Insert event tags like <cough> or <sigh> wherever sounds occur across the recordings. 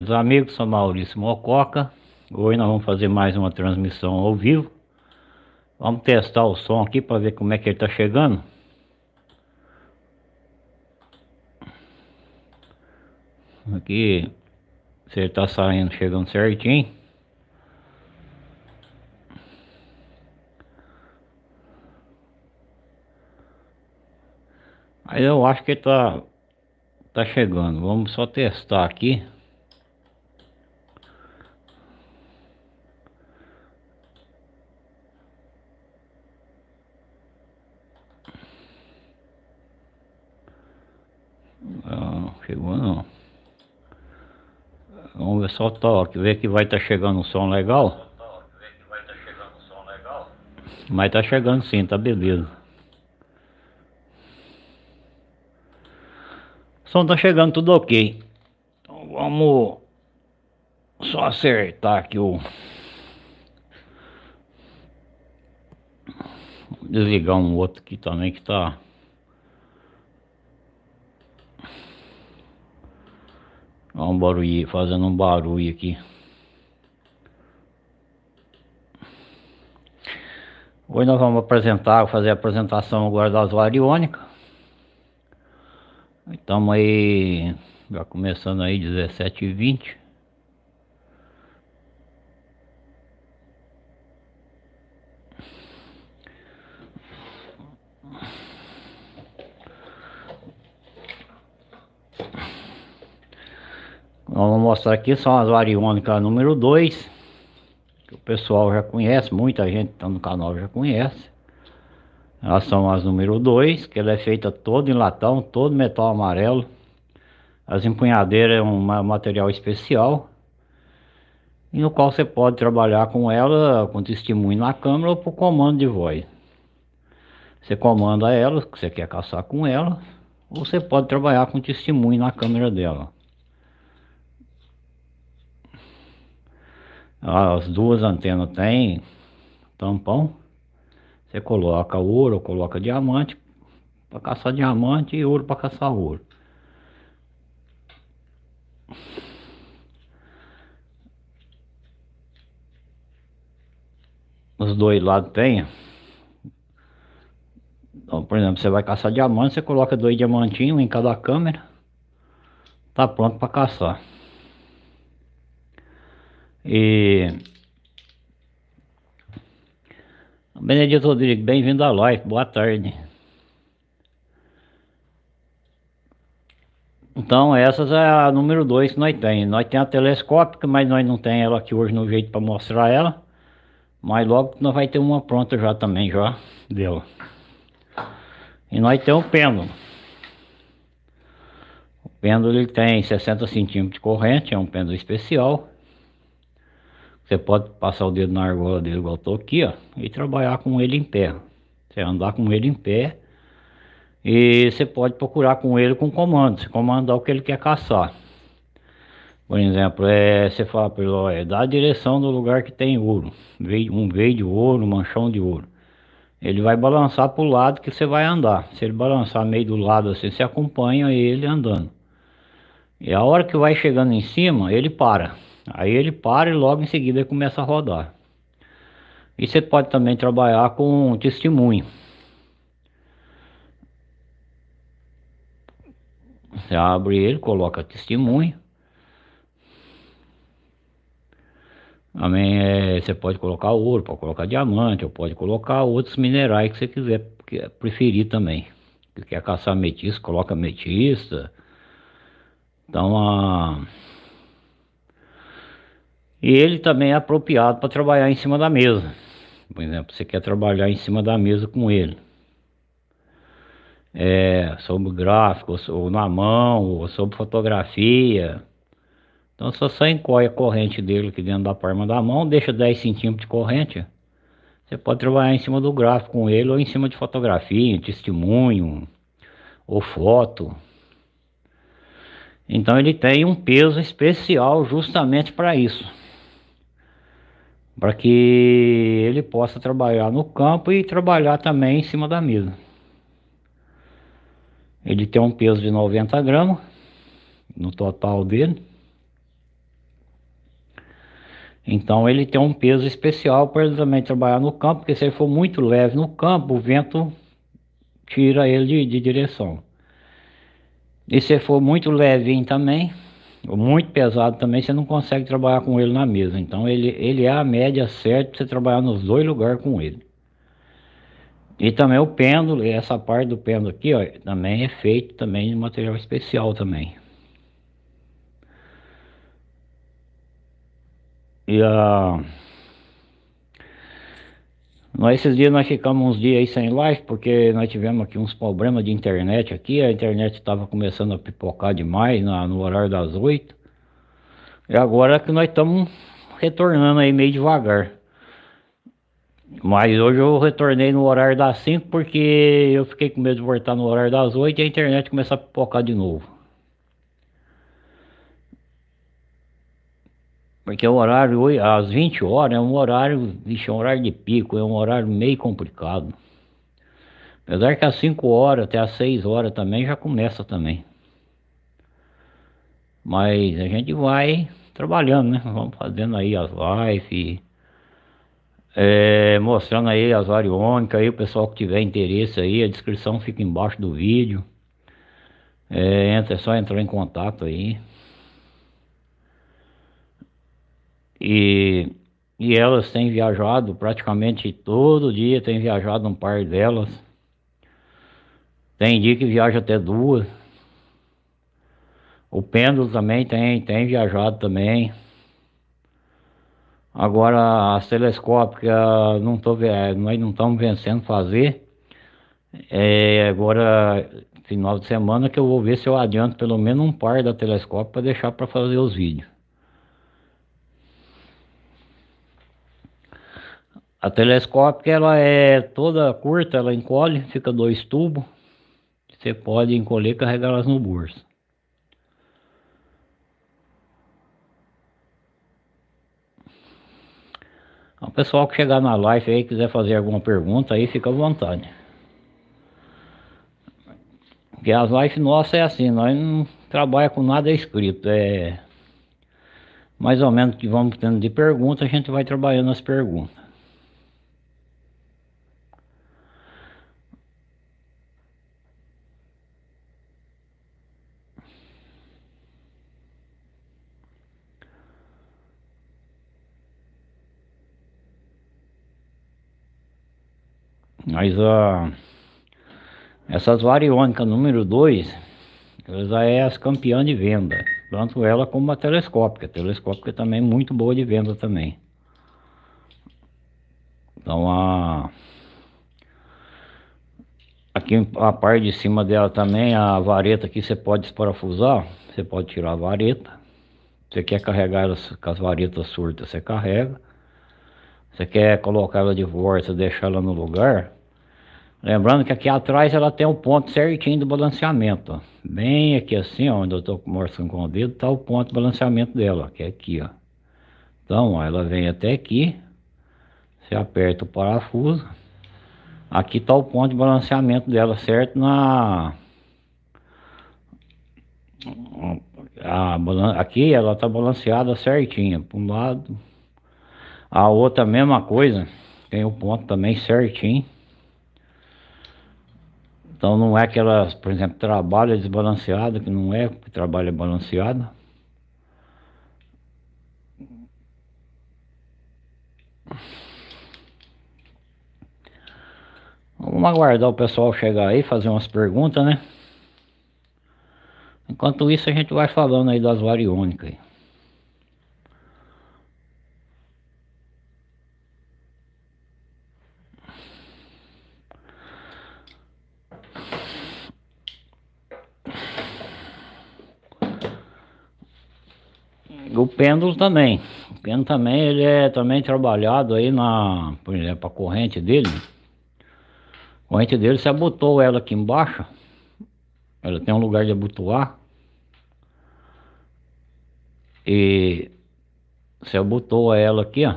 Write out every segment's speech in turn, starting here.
Meus amigos, sou Maurício Mococa. Hoje nós vamos fazer mais uma transmissão ao vivo. Vamos testar o som aqui para ver como é que ele está chegando. Aqui, se ele está saindo, chegando certinho. Aí eu acho que ele tá, tá chegando. Vamos só testar aqui. Não, chegou não. Vamos ver só o toque, ver que vai estar tá chegando um som legal. Mas tá chegando sim, tá beleza. O som tá chegando tudo ok. Então vamos só acertar aqui o... Desligar um outro aqui também que tá... Olha um barulho, fazendo um barulho aqui. Hoje nós vamos apresentar, fazer a apresentação agora das variônicas. Estamos aí, já começando aí 17 e 20. Vamos mostrar aqui, são as variônicas número 2 Que o pessoal já conhece, muita gente que está no canal já conhece elas são as número 2, que ela é feita toda em latão, todo metal amarelo. As empunhadeiras é um material especial. E no qual você pode trabalhar com ela, com testemunho na câmera ou por comando de voz. Você comanda ela, que você quer caçar com ela, ou você pode trabalhar com testemunho na câmera dela. As duas antenas têm tampão. Você coloca ouro, coloca diamante para caçar diamante e ouro para caçar ouro. Os dois lados tem. Então, por exemplo, você vai caçar diamante, você coloca dois diamantinhos em cada câmera. Tá pronto para caçar. E Benedito Rodrigues, bem-vindo à live, boa tarde. Então essas é a número 2 que nós tem. Nós tem a telescópica, mas nós não tem ela aqui hoje no jeito para mostrar ela. Mas logo nós vai ter uma pronta já também, já, dela. E nós temos o pêndulo. O pêndulo ele tem 60 centímetros de corrente, é um pêndulo especial. Você pode passar o dedo na argola dele igual eu tô aqui, ó, e trabalhar com ele em pé. Você andar com ele em pé e você pode procurar com ele com comando, você comandar o que ele quer caçar. Por exemplo, é, você fala para ele, ó, é, dá a direção do lugar que tem ouro, um veio de ouro, um manchão de ouro. Ele vai balançar para o lado que você vai andar. Se ele balançar meio do lado assim, você acompanha ele andando. E a hora que vai chegando em cima, ele para. Aí ele para e logo em seguida começa a rodar. E você pode também trabalhar com testemunho. Você abre ele, coloca testemunho. Também é, você pode colocar ouro, pode colocar diamante, ou pode colocar outros minerais que você quiser preferir também. Se quer caçar ametista, coloca ametista. Então a e ele também é apropriado para trabalhar em cima da mesa. Por exemplo, você quer trabalhar em cima da mesa com ele. É, sobre gráfico, ou na mão, ou sobre fotografia. Então só só encolhe a corrente dele aqui dentro da palma da mão, deixa 10 centímetros de corrente. Você pode trabalhar em cima do gráfico com ele, ou em cima de fotografia, testemunho, ou foto. Então ele tem um peso especial justamente para isso para que ele possa trabalhar no campo e trabalhar também em cima da mesa. Ele tem um peso de 90 gramas no total dele. Então ele tem um peso especial para ele também trabalhar no campo, porque se ele for muito leve no campo, o vento tira ele de, de direção. E se for muito levinho também, muito pesado também, você não consegue trabalhar com ele na mesa. Então ele, ele é a média certa para você trabalhar nos dois lugares com ele. E também o pêndulo, essa parte do pêndulo aqui, ó, também é feito também de material especial também. E a... Nós esses dias nós ficamos uns dias aí sem live, porque nós tivemos aqui uns problemas de internet aqui, a internet estava começando a pipocar demais na, no horário das 8. E agora que nós estamos retornando aí meio devagar. Mas hoje eu retornei no horário das 5 porque eu fiquei com medo de voltar no horário das 8 e a internet começar a pipocar de novo. Porque o horário, às 20 horas, é um horário, vixe, é um horário de pico, é um horário meio complicado. Apesar que às 5 horas até às 6 horas também já começa também. Mas a gente vai trabalhando, né? Vamos fazendo aí as lives, é, mostrando aí as variônicas aí, o pessoal que tiver interesse aí, a descrição fica embaixo do vídeo. É, entra, é só entrar em contato aí. E, e elas têm viajado praticamente todo dia, tem viajado um par delas. Tem dia que viaja até duas. O pêndulo também tem, tem viajado também. Agora as telescópicas não tô, nós não estamos vencendo fazer. É, agora final de semana que eu vou ver se eu adianto pelo menos um par da telescópio para deixar para fazer os vídeos. A telescópica ela é toda curta, ela encolhe, fica dois tubos. Você pode encolher e carregar elas no bolso. O pessoal que chegar na live aí quiser fazer alguma pergunta aí, fica à vontade. Porque as lives nossas é assim, nós não trabalhamos com nada escrito, é mais ou menos que vamos tendo de pergunta, a gente vai trabalhando as perguntas. Mas a essas variônicas número 2, ela já é as campeãs de venda. Tanto ela como a telescópica. A telescópica também é muito boa de venda também. Então a... Aqui a parte de cima dela também, a vareta aqui você pode desparafusar. Você pode tirar a vareta. Você quer carregar elas com as varetas surtas, você carrega. Você quer colocar ela de volta, deixar ela no lugar, Lembrando que aqui atrás ela tem o ponto certinho do balanceamento, ó. Bem aqui assim, ó, onde eu estou mostrando com o dedo, está o ponto de balanceamento dela, que é aqui, ó. Então, ó, ela vem até aqui, você aperta o parafuso, aqui está o ponto de balanceamento dela, certo? Na... A, aqui ela está balanceada certinha, para um lado. A outra mesma coisa, tem o ponto também certinho. Então não é que ela, por exemplo, trabalha desbalanceada, que não é que trabalha balanceada. Vamos aguardar o pessoal chegar aí, fazer umas perguntas, né? Enquanto isso a gente vai falando aí das variônicas. O pêndulo também. O pêndulo também, ele é também trabalhado aí na, por exemplo, a corrente dele. A corrente dele, você abotou ela aqui embaixo. Ela tem um lugar de abotoar. E você abotou ela aqui, ó.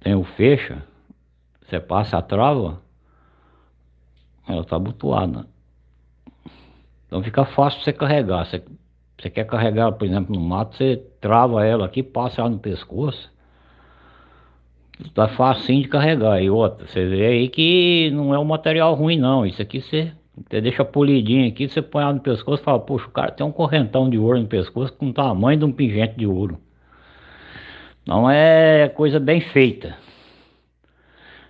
Tem o fecha. Você passa a trava. Ela tá abotoada. Então fica fácil você carregar. Você Você quer carregar, por exemplo, no mato, você trava ela aqui, passa ela no pescoço. Tá facinho de carregar. E outra, você vê aí que não é um material ruim não. Isso aqui você, você deixa polidinho aqui, você põe ela no pescoço e fala, poxa, o cara tem um correntão de ouro no pescoço com o tamanho de um pingente de ouro. Não é coisa bem feita.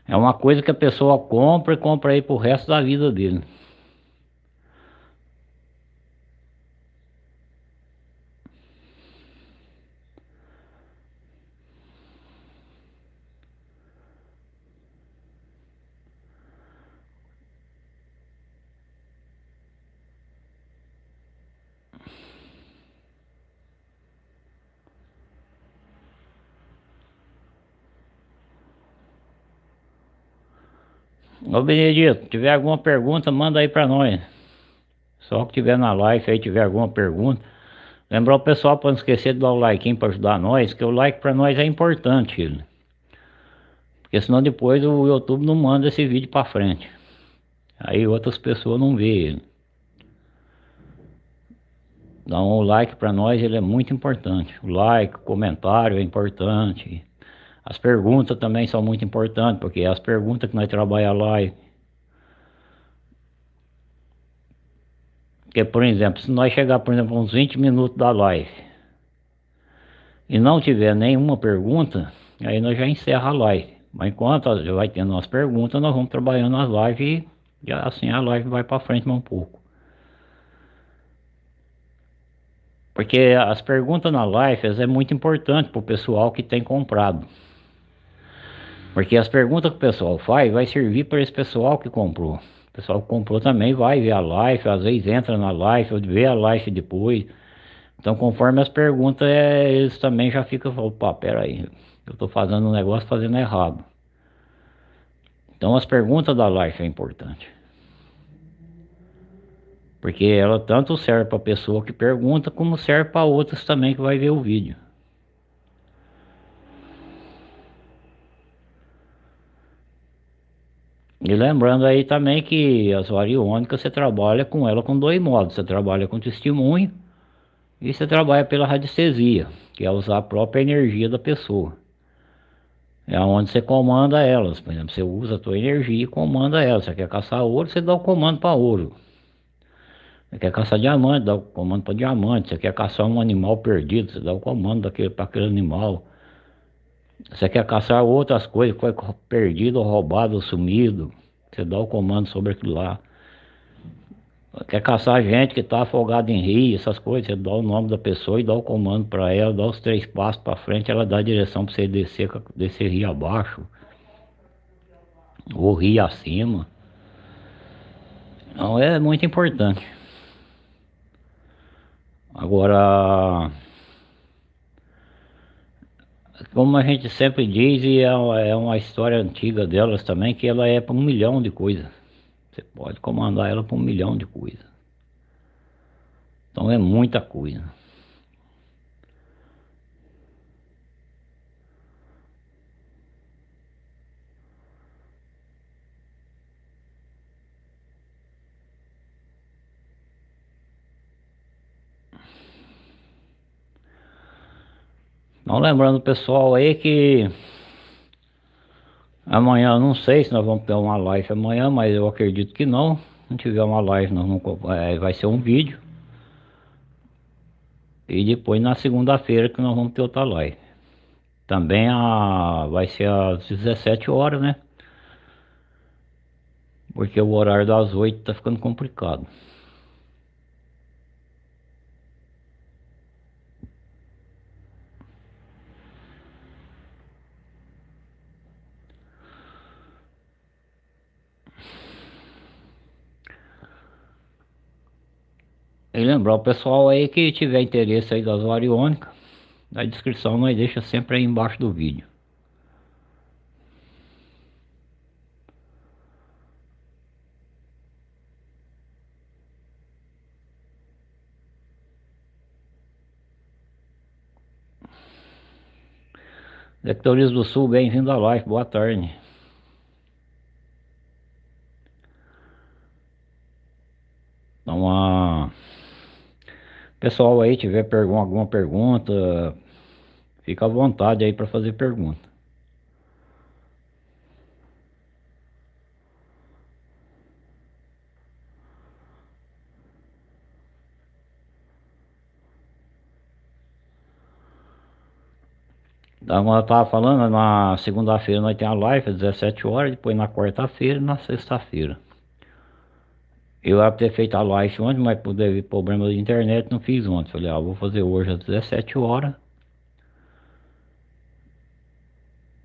É uma coisa que a pessoa compra e compra aí pro resto da vida dele. Ô Benedito, tiver alguma pergunta, manda aí para nós. Só que tiver na live aí, tiver alguma pergunta. Lembrar o pessoal para não esquecer de dar o like para ajudar nós, que o like para nós é importante. Porque senão depois o YouTube não manda esse vídeo para frente. Aí outras pessoas não vê ele. Então o like para nós ele é muito importante. O like, o comentário é importante. As perguntas também são muito importantes, porque as perguntas que nós trabalhamos lá. Porque, por exemplo, se nós chegar, por exemplo, uns 20 minutos da live e não tiver nenhuma pergunta, aí nós já encerra a live. Mas enquanto vai tendo as perguntas, nós vamos trabalhando as lives e assim a live vai para frente mais um pouco. Porque as perguntas na live é muito importante para o pessoal que tem comprado. Porque as perguntas que o pessoal faz vai servir para esse pessoal que comprou. O pessoal que comprou também vai ver a live, às vezes entra na live, vê a live depois. Então conforme as perguntas, é, eles também já ficam, opa, pera aí, eu estou fazendo um negócio fazendo errado. Então as perguntas da live é importante. Porque ela tanto serve para a pessoa que pergunta, como serve para outras também que vai ver o vídeo. E lembrando aí também que as variônicas você trabalha com ela com dois modos. Você trabalha com testemunho e você trabalha pela radiestesia, que é usar a própria energia da pessoa. É onde você comanda elas. Por exemplo, você usa a tua energia e comanda elas. Você quer caçar ouro, você dá o comando para ouro. Você quer caçar diamante, dá o comando para diamante. Você quer caçar um animal perdido, você dá o comando para aquele animal. Você quer caçar outras coisas foi perdido, roubado, ou sumido. Você dá o comando sobre aquilo lá. Quer caçar gente que está afogada em rio, essas coisas, você dá o nome da pessoa e dá o comando para ela, dá os três passos para frente, ela dá a direção para você descer, descer rio abaixo. Ou rio acima. Então é muito importante. Agora como a gente sempre diz, e é, é uma história antiga delas também, que ela é para um milhão de coisas. Você pode comandar ela para um milhão de coisas. Então é muita coisa. Não lembrando pessoal aí que amanhã não sei se nós vamos ter uma live amanhã, mas eu acredito que não. Se tiver uma live, nós não, é, vai ser um vídeo. E depois na segunda-feira que nós vamos ter outra live. Também a, vai ser às 17 horas, né? Porque o horário das 8 tá ficando complicado. E lembrar o pessoal aí que tiver interesse aí das variônicas, na descrição nós deixa sempre aí embaixo do vídeo. Lectores do Sul, bem-vindo à live, boa tarde. Então, a... Pessoal aí tiver alguma pergunta, fica à vontade aí para fazer pergunta. Como eu estava falando, na segunda-feira nós temos a live às 17 horas, depois na quarta-feira e na sexta-feira. Eu ia ter feito a live ontem, mas por problema de internet não fiz ontem. Falei, ah, vou fazer hoje às 17 horas.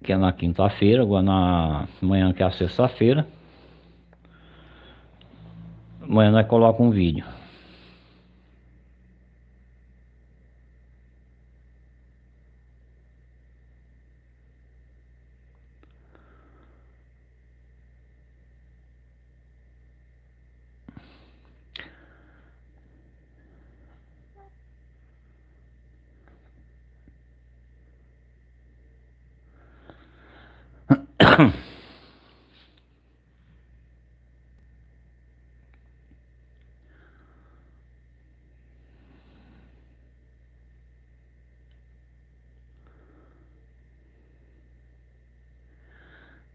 Que é na quinta-feira, agora na manhã que é a sexta-feira. Amanhã nós colocamos um vídeo.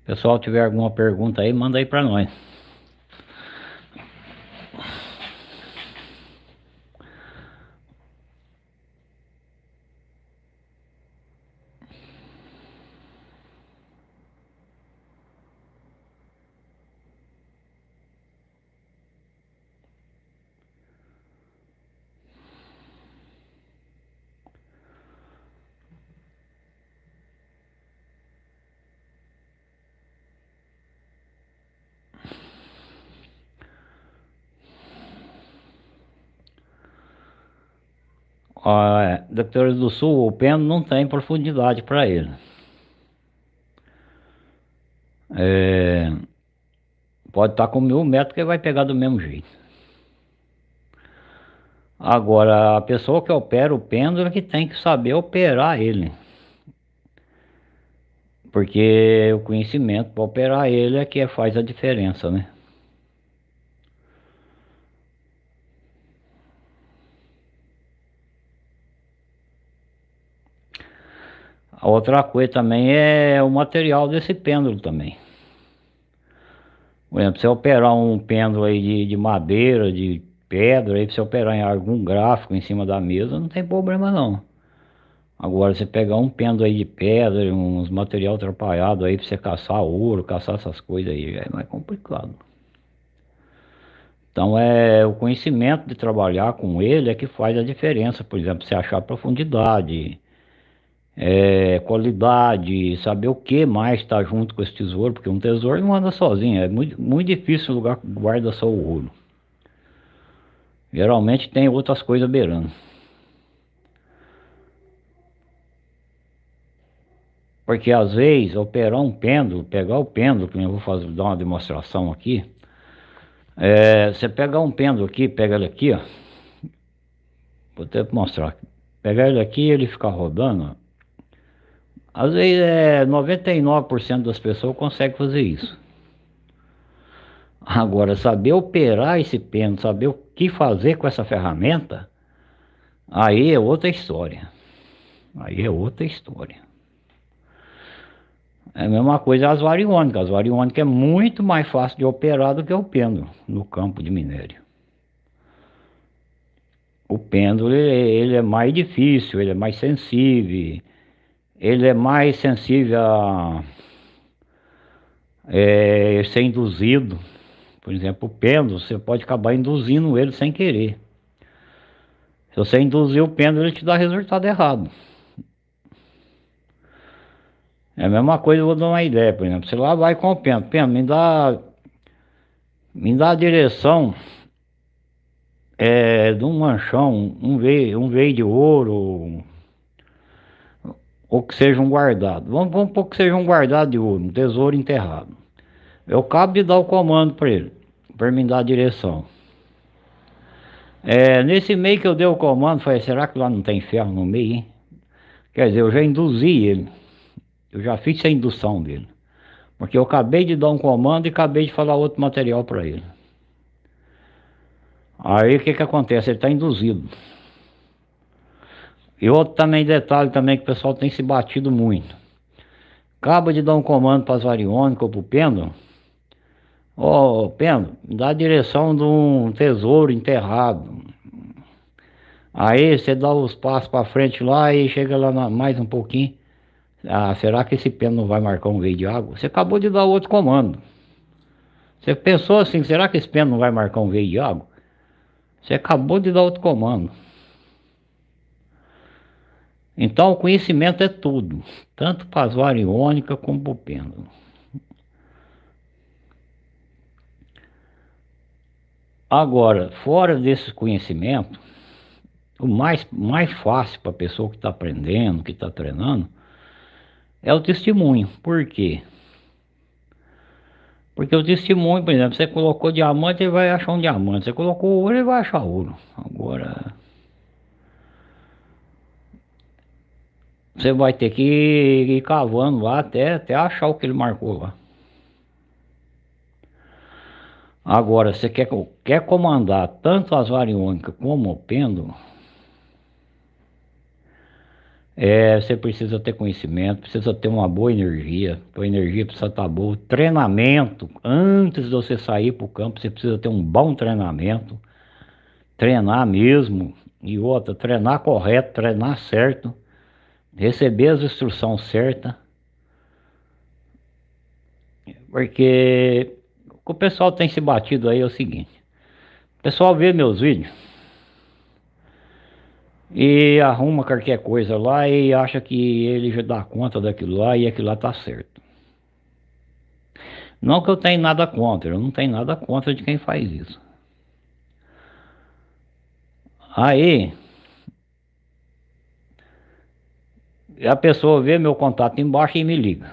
Pessoal, tiver alguma pergunta aí, manda aí para nós. A Doctores do Sul, o pêndulo não tem profundidade para ele. É, pode estar com mil metros que vai pegar do mesmo jeito. Agora, a pessoa que opera o pêndulo é que tem que saber operar ele. Porque o conhecimento para operar ele é que faz a diferença, né? A outra coisa também é o material desse pêndulo também. Por exemplo, você operar um pêndulo aí de, de madeira, de pedra, aí você operar em algum gráfico em cima da mesa, não tem problema não. Agora, você pegar um pêndulo aí de pedra, uns material atrapalhado aí pra você caçar ouro, caçar essas coisas aí, é mais complicado. Então, é o conhecimento de trabalhar com ele é que faz a diferença. Por exemplo, você achar profundidade, é, qualidade, saber o que mais está junto com esse tesouro, porque um tesouro não anda sozinho, é muito, muito difícil o lugar que guarda só o ouro. Geralmente tem outras coisas beirando. Porque às vezes operar um pêndulo, pegar o pêndulo, que eu vou fazer, dar uma demonstração aqui. É, você pegar um pêndulo aqui, pega ele aqui, ó. Vou até mostrar. Pegar ele aqui e ele ficar rodando, ó. Às vezes é 99% das pessoas conseguem fazer isso. Agora, saber operar esse pêndulo, saber o que fazer com essa ferramenta, aí é outra história. Aí é outra história. É a mesma coisa as variônicas. As variônicas é muito mais fácil de operar do que o pêndulo no campo de minério. O pêndulo ele é mais difícil, ele é mais sensível, ele é mais sensível a é, ser induzido. Por exemplo, o pêndulo, você pode acabar induzindo ele sem querer. Se você induzir o pêndulo, ele te dá resultado errado. É a mesma coisa, eu vou dar uma ideia, por exemplo, você lá vai com o pêndulo, pêndulo, me dá, me dá a direção é, de um manchão, um veio, um veio de ouro, ou que sejam guardados. Vamos, vamos pôr que sejam guardados de ouro, um tesouro enterrado. Eu acabo de dar o comando para ele, para me dar a direção. É, nesse meio que eu dei o comando, falei, será que lá não tem ferro no meio, hein? Quer dizer, eu já induzi ele. Eu já fiz a indução dele. Porque eu acabei de dar um comando e acabei de falar outro material para ele. Aí o que que acontece? Ele está induzido. E outro também detalhe também que o pessoal tem se batido muito. Acaba de dar um comando para as variônicas ou para o pêndulo. Oh, pêndulo, dá a direção de um tesouro enterrado. Aí você dá os passos para frente lá e chega lá na, mais um pouquinho. Ah, será que esse pêndulo não vai marcar um veio de água? Você acabou de dar outro comando. Você pensou assim, será que esse pêndulo não vai marcar um veio de água? Você acabou de dar outro comando. Então o conhecimento é tudo, tanto para as variônicas como para o pêndulo. Agora, fora desse conhecimento, o mais, mais fácil para a pessoa que está aprendendo, que está treinando, é o testemunho. Por quê? Porque o testemunho, por exemplo, você colocou diamante, ele vai achar um diamante. Você colocou ouro, ele vai achar ouro. Agora, Você vai ter que ir cavando lá até, até achar o que ele marcou lá. Agora, você quer, quer comandar tanto as variônicas como o pêndulo, é, você precisa ter conhecimento, precisa ter uma boa energia, a energia precisa estar boa. Treinamento, antes de você sair para o campo, você precisa ter um bom treinamento, treinar mesmo, e outra, treinar correto, treinar certo receber as instruções certas. Porque o que o pessoal tem se batido aí é o seguinte. O pessoal vê meus vídeos e arruma qualquer coisa lá e acha que ele já dá conta daquilo lá e aquilo lá tá certo. Não que eu tenha nada contra, eu não tenho nada contra de quem faz isso. Aí, a pessoa vê meu contato embaixo e me liga.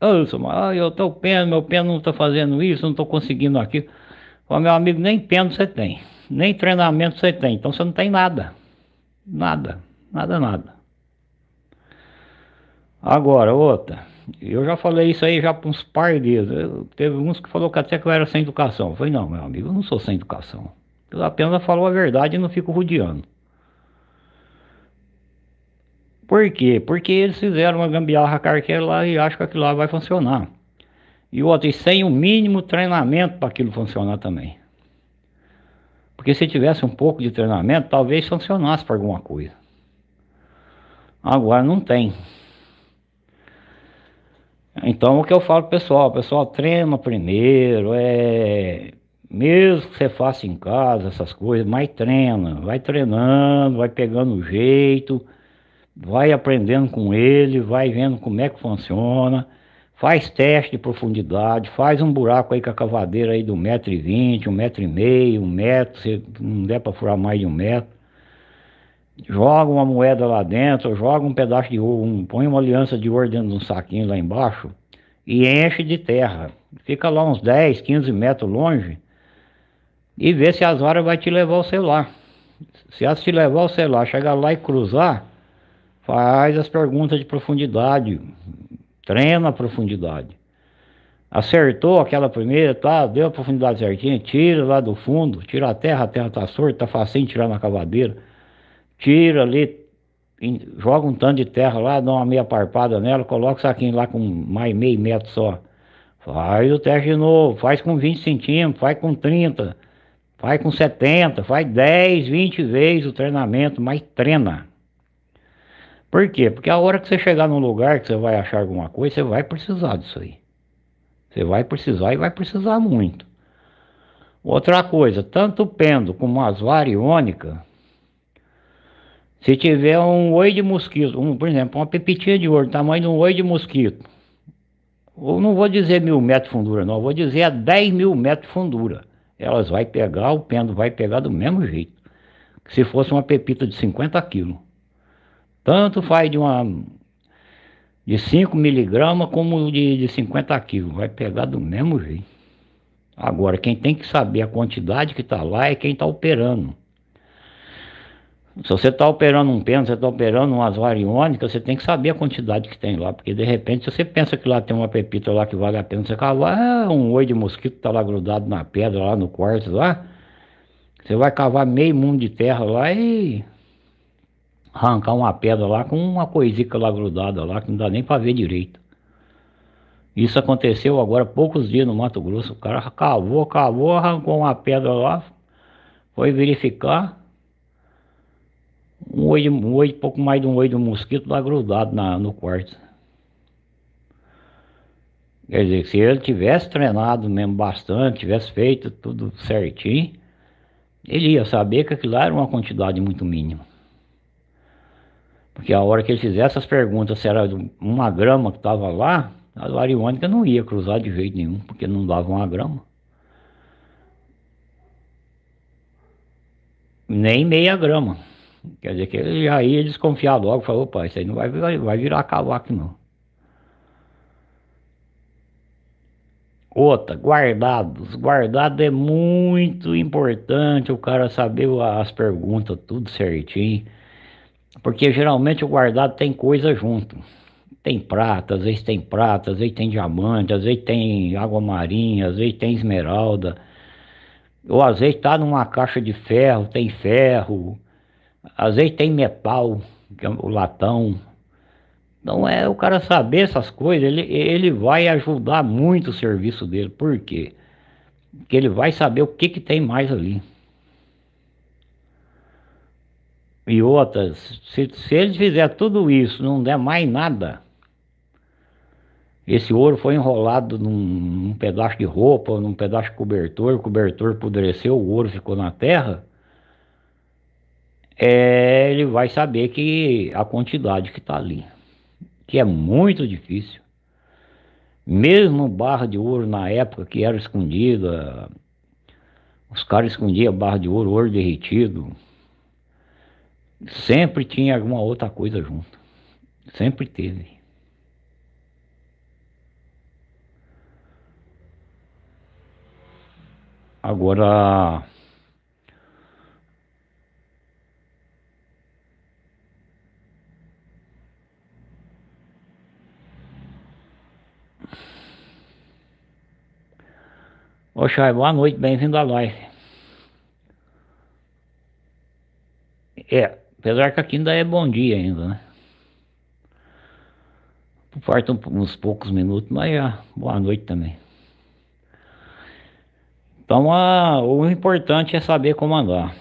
Ah, eu estou peno, meu peno não está fazendo isso, não estou conseguindo aquilo. Fala, meu amigo, nem peno você tem, nem treinamento você tem, então você não tem nada. Nada, nada, nada. Agora, outra, eu já falei isso aí já por uns par de dias. Eu, teve uns que falou que até que eu era sem educação. Eu falei, não, meu amigo, eu não sou sem educação. Eu apenas falo a verdade e não fico rodeando. Por quê? Porque eles fizeram uma gambiarra carqueira lá e acham que aquilo lá vai funcionar. E outro, e sem o mínimo treinamento para aquilo funcionar também. Porque se tivesse um pouco de treinamento, talvez funcionasse para alguma coisa. Agora não tem. Então o que eu falo pessoal, pessoal treina primeiro, é mesmo que você faça em casa essas coisas, mas treina, vai treinando, vai pegando o jeito vai aprendendo com ele, vai vendo como é que funciona, faz teste de profundidade, faz um buraco aí com a cavadeira aí do metro e vinte, um metro e meio, um metro, se não der para furar mais de um metro, joga uma moeda lá dentro, joga um pedaço de ouro, um, põe uma aliança de ouro dentro de um saquinho lá embaixo e enche de terra, fica lá uns 10, 15 metros longe e vê se as varas vai te levar o celular. Se elas te levar o celular, chegar lá e cruzar, Faz as perguntas de profundidade, treina a profundidade. Acertou aquela primeira, tá? Deu a profundidade certinha, tira lá do fundo, tira a terra, a terra tá sorta, tá facinho tirar na cavadeira. Tira ali, joga um tanto de terra lá, dá uma meia parpada nela, coloca o saquinho lá com mais meio metro só. Faz o teste de novo, faz com 20 centímetros, faz com 30, faz com 70, faz 10, 20 vezes o treinamento, mas treina. Por quê? Porque a hora que você chegar num lugar que você vai achar alguma coisa, você vai precisar disso aí. Você vai precisar e vai precisar muito. Outra coisa, tanto o pêndulo como as variônicas, se tiver um oi de mosquito, um, por exemplo, uma pepitinha de ouro, tamanho de um oi de mosquito, ou não vou dizer mil metros de fundura não, vou dizer a 10 mil metros de fundura. Elas vai pegar, o pêndulo vai pegar do mesmo jeito. Que se fosse uma pepita de 50 quilos. Tanto faz de uma de 5 miligramas como de, de 50 quilos. Vai pegar do mesmo jeito. Agora, quem tem que saber a quantidade que está lá é quem está operando. Se você está operando um pêndulo, você está operando umas variônicas, você tem que saber a quantidade que tem lá. Porque de repente, se você pensa que lá tem uma pepita lá que vale a pena você cavar, é um oi de mosquito está lá grudado na pedra, lá no quarto lá. Você vai cavar meio mundo de terra lá e arrancar uma pedra lá com uma coisica lá grudada lá, que não dá nem para ver direito. Isso aconteceu agora poucos dias no Mato Grosso. O cara cavou, cavou, arrancou uma pedra lá, foi verificar. Um olho, um pouco mais de um olho de um mosquito lá grudado na, no quarto. Quer dizer, se ele tivesse treinado mesmo bastante, tivesse feito tudo certinho, ele ia saber que aquilo lá era uma quantidade muito mínima. Porque a hora que ele fizesse essas perguntas, se era uma grama que estava lá, a variônica não ia cruzar de jeito nenhum, porque não dava uma grama. Nem meia grama. Quer dizer que ele já ia desconfiar logo, falou, opa, isso aí não vai, vai, vai virar cavaco não. Outra, guardados. Guardado é muito importante o cara saber as perguntas tudo certinho. Porque geralmente o guardado tem coisa junto. Tem prata, às vezes tem prata, às vezes tem diamante, às vezes tem água marinha, às vezes tem esmeralda. Ou às vezes está numa caixa de ferro, tem ferro. Às vezes tem metal, é o latão. Então é o cara saber essas coisas, ele, ele vai ajudar muito o serviço dele. Por quê? Porque ele vai saber o que, que tem mais ali. E outras, se, se ele fizer tudo isso, não der mais nada, esse ouro foi enrolado num, num, pedaço de roupa, num pedaço de cobertor, o cobertor apodreceu, o ouro ficou na terra, é, ele vai saber que a quantidade que está ali, que é muito difícil. Mesmo barra de ouro na época que era escondida, os caras escondiam barra de ouro, ouro derretido, Sempre tinha alguma outra coisa junto. Sempre teve. Agora Chay, boa noite, bem-vindo à live. É, Apesar que aqui ainda é bom dia ainda, né? Faltam uns poucos minutos, mas é boa noite também. Então a, o importante é saber comandar.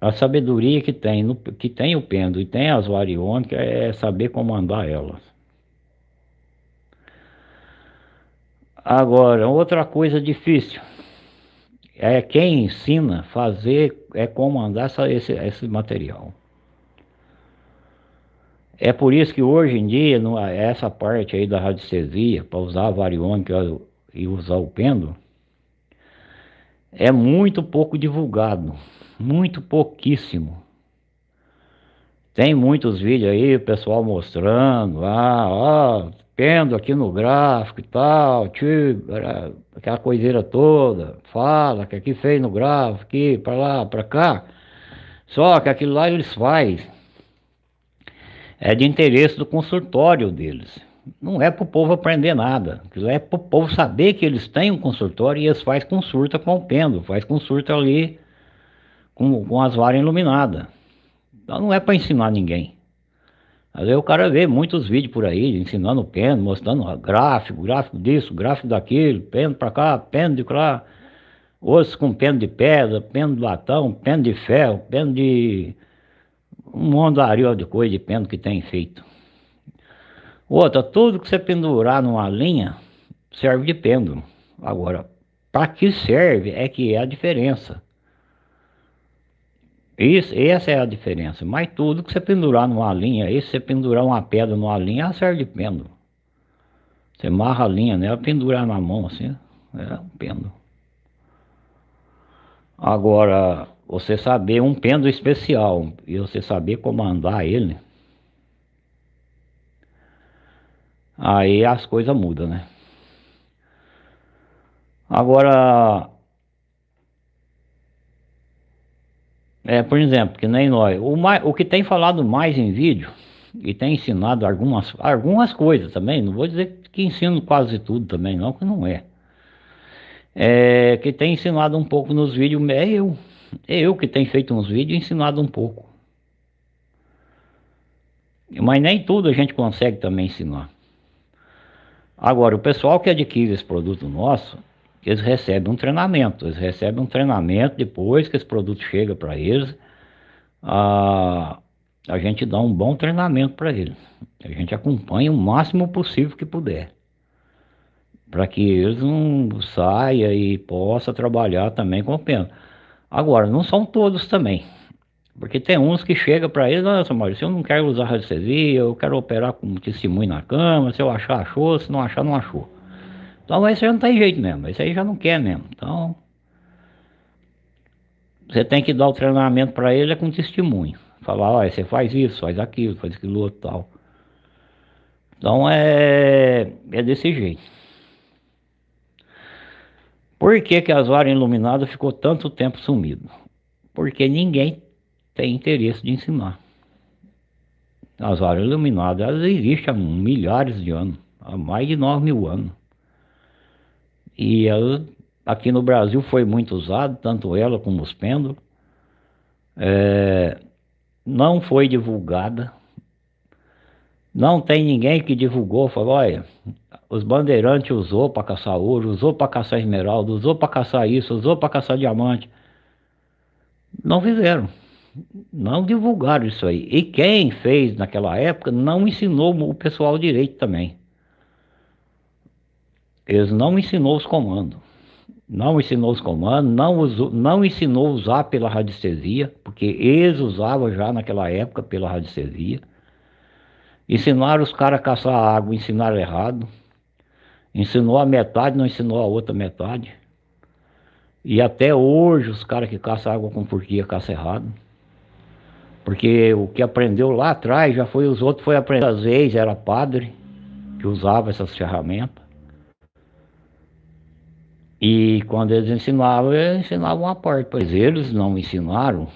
A sabedoria que tem, no, que tem o pêndulo e tem as variônicas é saber comandar elas. Agora, outra coisa difícil é quem ensina fazer, é comandar essa, esse, esse material. É por isso que hoje em dia, essa parte aí da radiestesia, para usar a variônica e usar o pêndulo, é muito pouco divulgado, muito pouquíssimo. Tem muitos vídeos aí, o pessoal mostrando, ah, ó, pendo aqui no gráfico e tal, tio, aquela coiseira toda, fala que aqui fez no gráfico, aqui, para lá, para cá. Só que aquilo lá eles fazem. É de interesse do consultório deles. Não é para o povo aprender nada. Aquilo é para o povo saber que eles têm um consultório e eles fazem consulta com o pêndulo, faz consulta ali com, com as varas iluminadas. Então não é para ensinar ninguém. Às vezes o cara vê muitos vídeos por aí, ensinando pêndulo, mostrando gráfico, gráfico disso, gráfico daquilo, pêndulo para cá, pêndulo de lá, osso com pêndulo de pedra, pêndulo de latão, pêndulo de ferro, pêndulo de... um monte de coisa de pêndulo que tem feito. Outra, tudo que você pendurar numa linha serve de pêndulo. Agora, para que serve é que é a diferença. Isso, essa é a diferença. Mas tudo que você pendurar numa linha, e se você pendurar uma pedra numa linha, ela serve de pêndulo. Você amarra a linha nela, pendurar na mão assim, é um pêndulo. Agora, você saber um pêndulo especial e você saber comandar ele, aí as coisas mudam, né? Agora, É, por exemplo, que nem nós. O, mais, o que tem falado mais em vídeo e tem ensinado algumas, algumas coisas também, não vou dizer que ensino quase tudo também, não, que não é. É, que tem ensinado um pouco nos vídeos é eu. É eu que tenho feito uns vídeos e ensinado um pouco. Mas nem tudo a gente consegue também ensinar. Agora, o pessoal que adquire esse produto nosso, eles recebem um treinamento. Eles recebem um treinamento depois que esse produto chega para eles. A, a gente dá um bom treinamento para eles. A gente acompanha o máximo possível que puder. Para que eles não saiam e possam trabalhar também com pena. Agora, não são todos também. Porque tem uns que chegam para eles, nossa Maurício, eu não quero usar radiestesia, eu quero operar com testemunho na cama, se eu achar, achou, se não achar, não achou. Então esse já não tem jeito mesmo, esse aí já não quer mesmo. Então, você tem que dar o treinamento para ele é com testemunho. Falar, olha, você faz isso, faz aquilo, faz aquilo outro tal. Então é, é desse jeito. Por que, que as varas iluminadas ficou tanto tempo sumido? Porque ninguém tem interesse de ensinar. As varas iluminadas elas existem há milhares de anos, há mais de 9 mil anos. E ela, aqui no Brasil foi muito usada, tanto ela como os pêndulos. É, não foi divulgada. Não tem ninguém que divulgou, falou, olha, os bandeirantes usou para caçar ouro, usou para caçar esmeralda, usou para caçar isso, usou para caçar diamante. Não fizeram não divulgaram isso aí. E quem fez naquela época não ensinou o pessoal direito também. Eles não ensinou os comandos. Não ensinou os comandos, não, usou, não ensinou usar pela radiestesia, porque eles usavam já naquela época pela radiestesia. Ensinaram os caras a caçar água, ensinaram errado. Ensinou a metade, não ensinou a outra metade. E até hoje os caras que caçam água com porquia caçam errado. Porque o que aprendeu lá atrás já foi os outros, foi aprender. Às vezes era padre que usava essas ferramentas. E quando eles ensinavam, eles ensinavam uma parte. Pois eles não ensinaram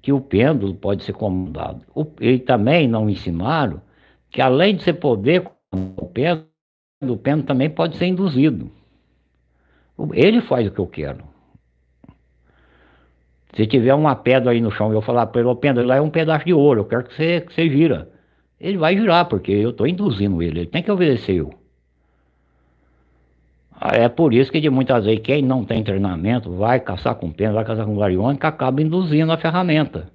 que o pêndulo pode ser comandado. O, e também não ensinaram que além de você poder o pêndulo, o pêndulo também pode ser induzido. Ele faz o que eu quero. Se tiver uma pedra aí no chão e eu falar para ele, pedra, lá é um pedaço de ouro, eu quero que você, que você gira. Ele vai girar, porque eu estou induzindo ele, ele tem que obedecer eu. É por isso que de muitas vezes quem não tem treinamento vai caçar com pena, vai caçar com variônica, acaba induzindo a ferramenta.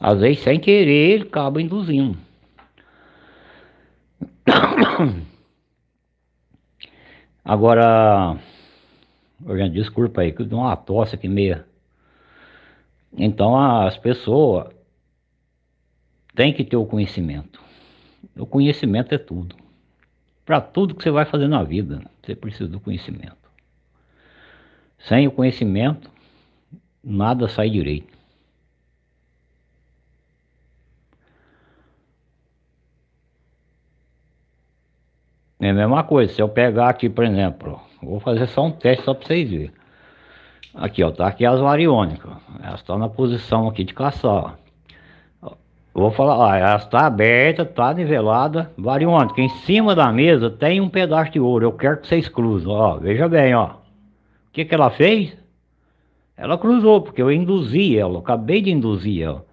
Às vezes sem querer ele acaba induzindo. <coughs> Agora, desculpa aí, que eu dou uma tosse aqui meia. Então as pessoas têm que ter o conhecimento. O conhecimento é tudo. Para tudo que você vai fazer na vida, você precisa do conhecimento. Sem o conhecimento, nada sai direito. É a mesma coisa, se eu pegar aqui, por exemplo, vou fazer só um teste só para vocês verem. Aqui, ó, tá aqui as variônicas. Elas estão na posição aqui de caçar. Vou falar, ó, ela está aberta, está nivelada, variônica. Em cima da mesa tem um pedaço de ouro. Eu quero que vocês cruzem, ó. Veja bem, ó. O que que ela fez? Ela cruzou, porque eu induzi ela. Eu acabei de induzir ela.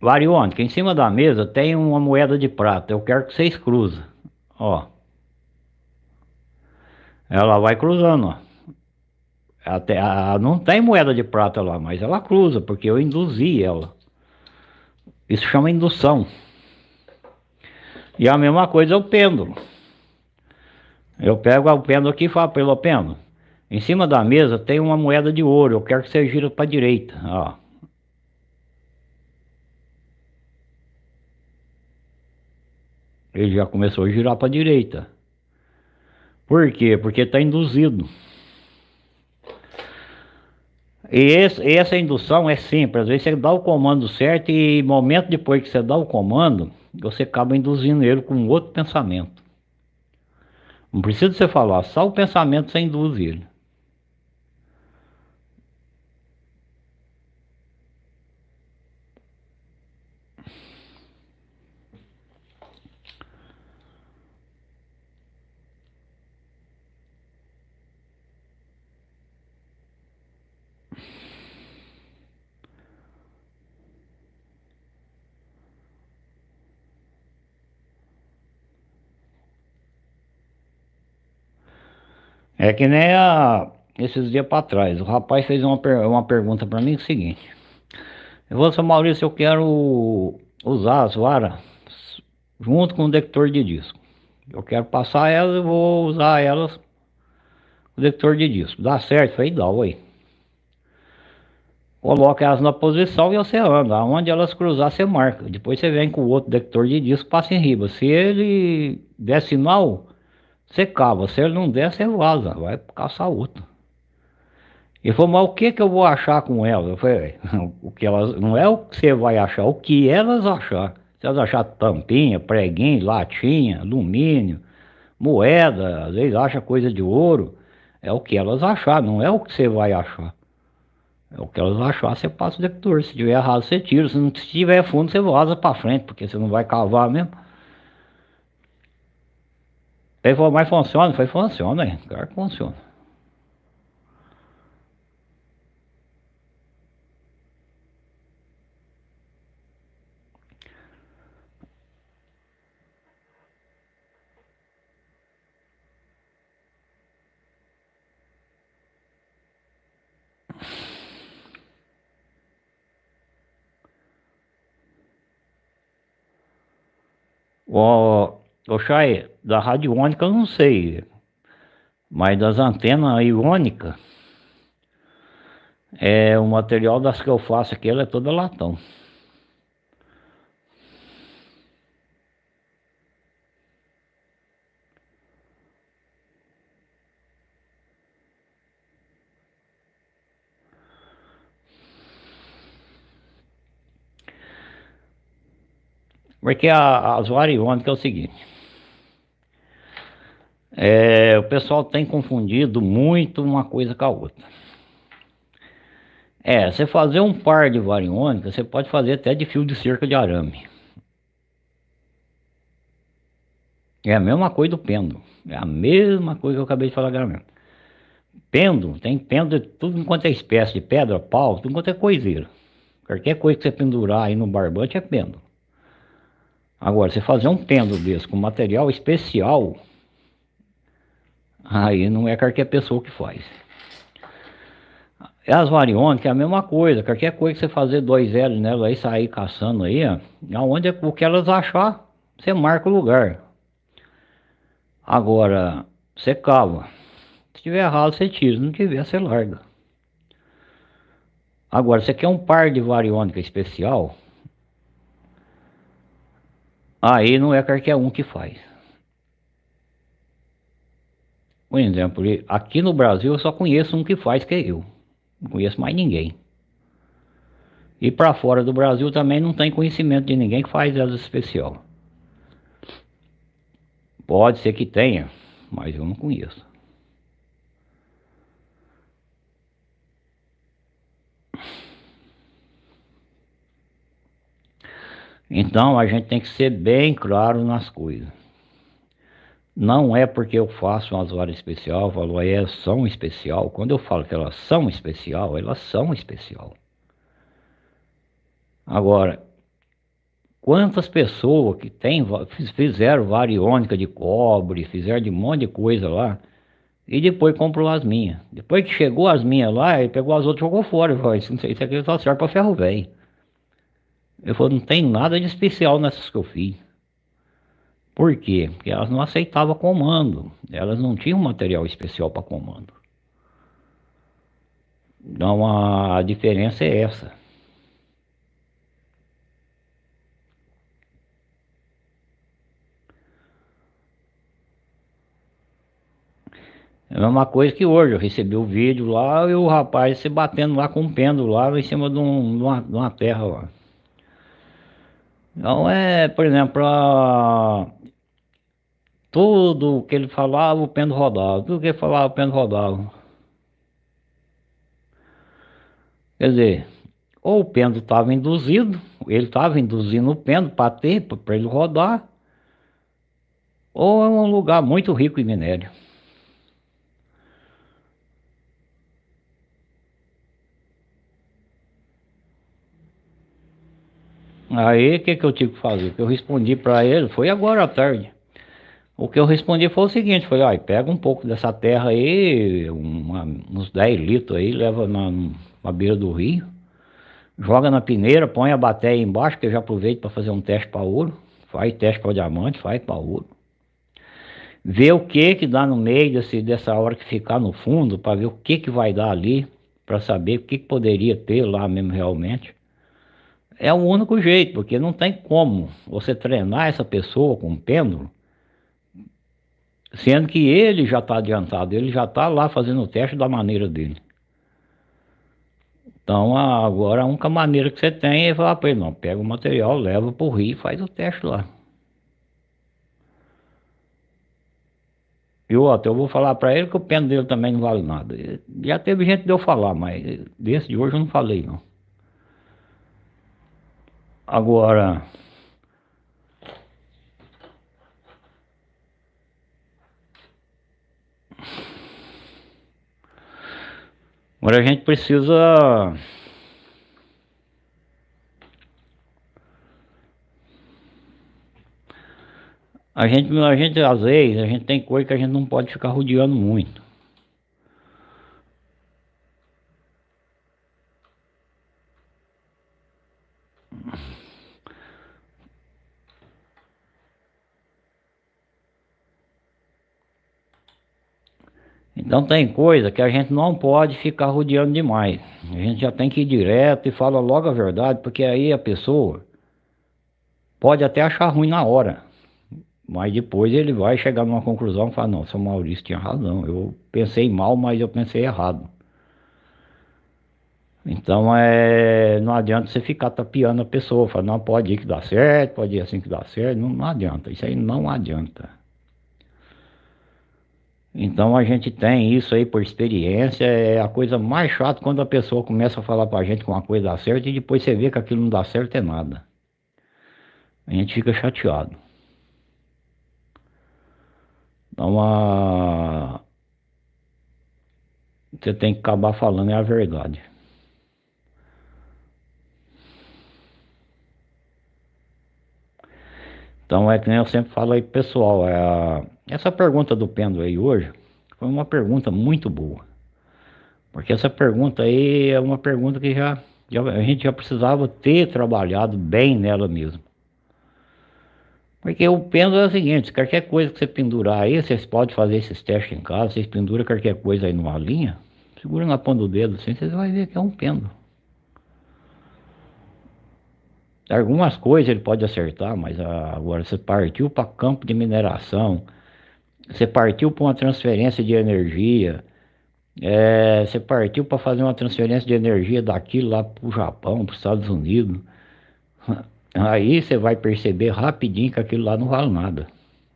Variônica, em cima da mesa tem uma moeda de prata. Eu quero que vocês cruzem, ó. Ela vai cruzando, ó. Até, a, não tem moeda de prata lá, mas ela cruza, porque eu induzi ela. Isso chama indução. E a mesma coisa é o pêndulo. Eu pego o pêndulo aqui e falo para ele, pêndulo, em cima da mesa tem uma moeda de ouro, eu quero que você gira para a direita, ó. Ele já começou a girar para a direita. Por quê? Porque está induzido. E esse, essa indução é simples. Às vezes você dá o comando certo e momento depois que você dá o comando, você acaba induzindo ele com outro pensamento. Não precisa você falar, só o pensamento você induz ele. É que nem a, esses dias para trás, o rapaz fez uma, uma pergunta para mim é o seguinte. Eu vou, seu Maurício, eu quero usar as varas junto com o detector de disco. Eu quero passar elas, eu vou usar elas o detector de disco. Dá certo? Falei, dá, ué. Coloca elas na posição e você anda. Onde elas cruzar, você marca. Depois você vem com o outro detector de disco, passa em riba. Se ele der sinal, você cava. Se ele não der, você vaza. Vai caçar outro. Ele falou, mas o que que eu vou achar com elas? Eu falei, o que elas, não é o que você vai achar, o que elas achar. Se elas achar tampinha, preguinho, latinha, alumínio, moeda, às vezes acha coisa de ouro, é o que elas achar, não é o que você vai achar. É o que elas achar, você passa o detector. Se tiver errado, você tira. Se não tiver fundo, você vaza para frente, porque você não vai cavar mesmo. Falou, mas funciona? Falei, funciona? Claro que funciona. O, o Chay, da radiônica eu não sei, mas das antenas iônicas, é, o material das que eu faço aqui, ela é toda latão. Porque a, as variônicas é o seguinte. É, o pessoal tem confundido muito uma coisa com a outra. É, você fazer um par de variônica, você pode fazer até de fio de cerca de arame. É a mesma coisa do pêndulo. É a mesma coisa que eu acabei de falar agora mesmo. Pêndulo, tem pêndulo de tudo enquanto é espécie de pedra, pau, tudo enquanto é coiseiro. Qualquer coisa que você pendurar aí no barbante é pêndulo. Agora, você fazer um pêndulo desse com material especial, aí não é qualquer pessoa que faz. As variônicas é a mesma coisa, qualquer coisa que você fazer dois L nela aí, sair caçando aí, ó, aonde é o que elas achar, você marca o lugar. Agora, você cava. Se tiver errado, você tira, se não tiver, você larga. Agora, você quer um par de variônica especial, Aí não é qualquer um que faz. Por exemplo, aqui no Brasil eu só conheço um que faz, que é eu. Não conheço mais ninguém. E para fora do Brasil também não tem conhecimento de ninguém que faz asa especial. Pode ser que tenha, mas eu não conheço. Então a gente tem que ser bem claro nas coisas. Não é porque eu faço umas horas especial, falo, é, são especial. Quando eu falo que elas são especial, elas são especial. Agora, quantas pessoas que tem, fizeram variônica de cobre, fizeram de um monte de coisa lá, e depois comprou as minhas. Depois que chegou as minhas lá, ele pegou as outras e jogou fora. Falou, isso aqui só serve para ferro velho. Eu falei, não tem nada de especial nessas que eu fiz. Por quê? Porque elas não aceitavam comando. Elas não tinham material especial para comando. Então a diferença é essa. É a mesma coisa que hoje, eu recebi o vídeo lá e o rapaz se batendo lá com um pêndulo lá em cima de, um, de, uma, de uma terra lá. Então é, por exemplo, a... tudo que ele falava o pêndulo rodava, tudo que ele falava o pêndulo rodava. Quer dizer, ou o pêndulo estava induzido, ele estava induzindo o pêndulo para ter, para ele rodar, ou é um lugar muito rico em minério. Aí o que, que eu tive que fazer? Que eu respondi para ele, foi agora à tarde. O que eu respondi foi o seguinte, falei, olha, pega um pouco dessa terra aí, uma, uns 10 litros aí, leva na, na beira do rio, joga na peneira, põe a bateia embaixo, que eu já aproveito para fazer um teste para ouro, faz teste para diamante, faz para ouro. Vê o que que dá no meio desse, dessa hora que ficar no fundo, para ver o que que vai dar ali, para saber o que, que poderia ter lá mesmo realmente. É o único jeito, porque não tem como você treinar essa pessoa com um pêndulo, sendo que ele já está adiantado, ele já está lá fazendo o teste da maneira dele. Então agora a única maneira que você tem é falar para ele, não, pega o material, leva para o rio e faz o teste lá. E outro, eu vou falar para ele que o pêndulo dele também não vale nada. Já teve gente de eu falar, mas desse de hoje eu não falei não. Agora, agora a gente precisa a gente, a gente às vezes, a gente tem coisa que a gente não pode ficar rodeando muito. Então tem coisa que a gente não pode ficar rodeando demais. A gente já tem que ir direto e fala logo a verdade, porque aí a pessoa pode até achar ruim na hora. Mas depois ele vai chegar numa conclusão e falar, não, seu Maurício tinha razão. Eu pensei mal, mas eu pensei errado. Então é, não adianta você ficar tapeando a pessoa, falar, não, pode ir que dá certo, pode ir assim que dá certo, não, não adianta, isso aí não adianta. Então a gente tem isso aí por experiência, é a coisa mais chata quando a pessoa começa a falar pra gente que uma coisa dá certo e depois você vê que aquilo não dá certo é nada. A gente fica chateado. Então a... você tem que acabar falando é a verdade. Então é que nem eu sempre falo aí pessoal, é essa pergunta do pêndulo aí hoje foi uma pergunta muito boa. Porque essa pergunta aí é uma pergunta que já, já a gente já precisava ter trabalhado bem nela mesmo. Porque o pêndulo é o seguinte, qualquer coisa que você pendurar aí, vocês podem fazer esses testes em casa, vocês penduram qualquer coisa aí numa linha, segura na ponta do dedo assim, vocês vão ver que é um pêndulo. Algumas coisas ele pode acertar, mas agora você partiu para campo de mineração, você partiu para uma transferência de energia, é, você partiu para fazer uma transferência de energia daqui lá para o Japão, para os Estados Unidos. <laughs> Aí você vai perceber rapidinho que aquilo lá não vale nada.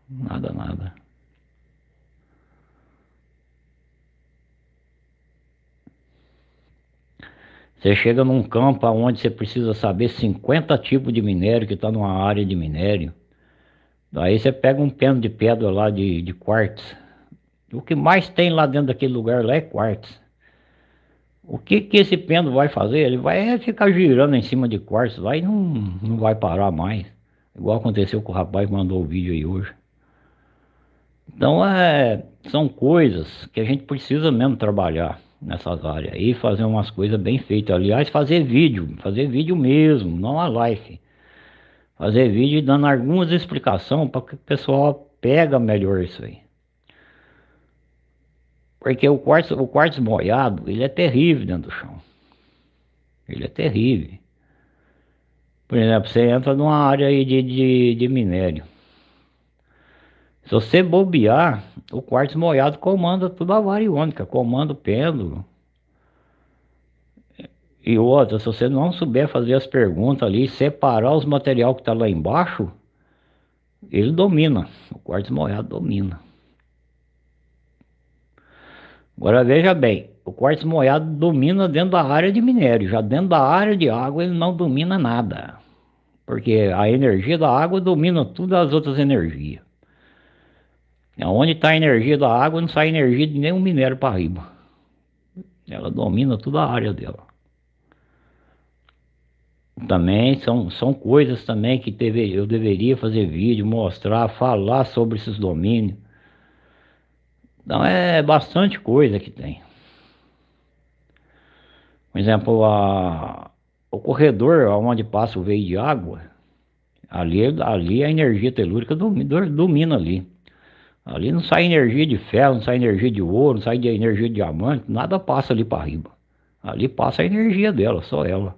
Nada, nada. Você chega num campo onde você precisa saber 50 tipos de minério que está numa área de minério. Daí você pega um peno de pedra lá de, de quartzo. O que mais tem lá dentro daquele lugar lá é quartzo. O que que esse pêndulo vai fazer? Ele vai ficar girando em cima de quartzo lá e não, não vai parar mais. Igual aconteceu com o rapaz que mandou o vídeo aí hoje. Então é, são coisas que a gente precisa mesmo trabalhar nessas áreas e fazer umas coisas bem feitas. Aliás, fazer vídeo, fazer vídeo mesmo, não a live fazer vídeo dando algumas explicações para que o pessoal pega melhor isso aí. Porque o quartzo, o quartzo molhado, ele é terrível dentro do chão. Ele é terrível. Por exemplo, você entra numa área aí de, de, de minério. Se você bobear, o quartzo molhado comanda tudo a variônica, comanda o pêndulo, e outra, se você não souber fazer as perguntas ali, separar os material que está lá embaixo, ele domina, o quartzo molhado domina. Agora veja bem, o quartzo molhado domina dentro da área de minério, já dentro da área de água ele não domina nada. Porque a energia da água domina todas as outras energias. Onde está a energia da água não sai energia de nenhum minério para riba. Ela domina toda a área dela. também são, são coisas também que eu deveria fazer vídeo, mostrar, falar sobre esses domínios. Então é bastante coisa que tem. Por exemplo, a, o corredor onde passa o veio de água, ali, ali a energia telúrica domina, domina ali. Ali não sai energia de ferro, não sai energia de ouro, não sai de energia de diamante, nada passa ali para riba. Ali passa a energia dela, só ela.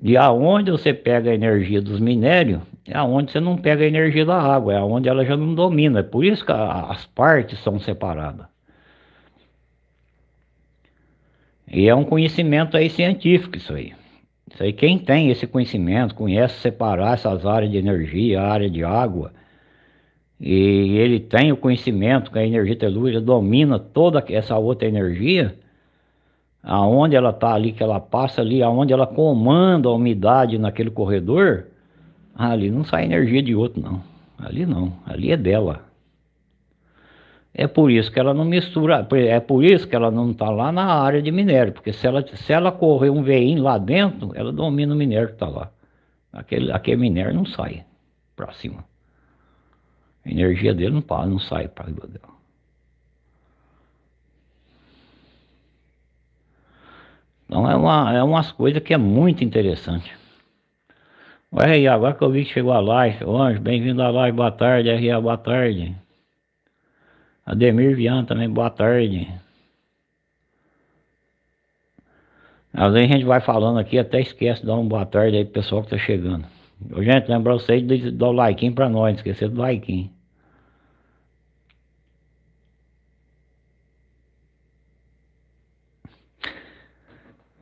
E aonde você pega a energia dos minérios, é aonde você não pega a energia da água, é aonde ela já não domina. É por isso que as partes são separadas. E é um conhecimento aí científico isso aí. Isso aí quem tem esse conhecimento, conhece separar essas áreas de energia, a área de água, e ele tem o conhecimento que a energia telúrica domina toda essa outra energia, aonde ela está ali, que ela passa ali, aonde ela comanda a umidade naquele corredor, ali não sai energia de outro não, ali não, ali é dela. É por isso que ela não mistura, é por isso que ela não está lá na área de minério, porque se ela, se ela correr um veinho lá dentro, ela domina o minério que está lá. Aquele, aquele minério não sai para cima. A energia dele não, não sai para cima dela. Então é, uma, é umas coisas que é muito interessante. Ué, e agora que eu vi que chegou a live, ô Anjo, bem-vindo à live, boa tarde, RA, boa tarde. Ademir Viana também, boa tarde. Às vezes a gente vai falando aqui, até esquece de dar uma boa tarde aí pro pessoal que tá chegando. Gente, lembra vocês de dar o like pra nós, esquecer do like.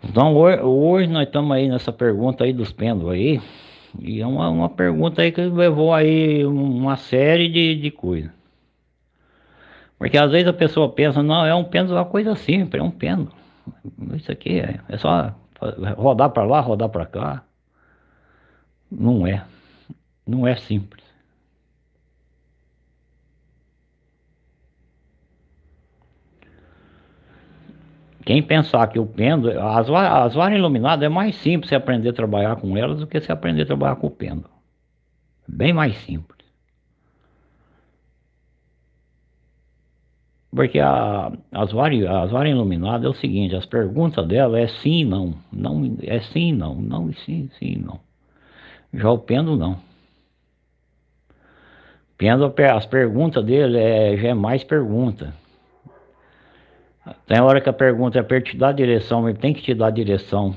Então hoje, hoje nós estamos aí nessa pergunta aí dos pêndulos aí. E é uma, uma pergunta aí que levou aí uma série de, de coisas. Porque às vezes a pessoa pensa, não, é um pêndulo uma coisa simples, é um pêndulo. Isso aqui é, é só rodar para lá, rodar para cá. Não é. Não é simples. Quem pensar que o pêndulo, as, as varas iluminadas é mais simples você aprender a trabalhar com elas do que você aprender a trabalhar com o pêndulo. Bem mais simples. Porque a, as varas as varas iluminadas é o seguinte, as perguntas dela é sim e não. não. É sim e não, não e sim, sim não. Já o pêndulo não. Pêndulo, as perguntas dele é, já é mais pergunta. Tem hora que a pergunta é para te dar direção, ele tem que te dar direção.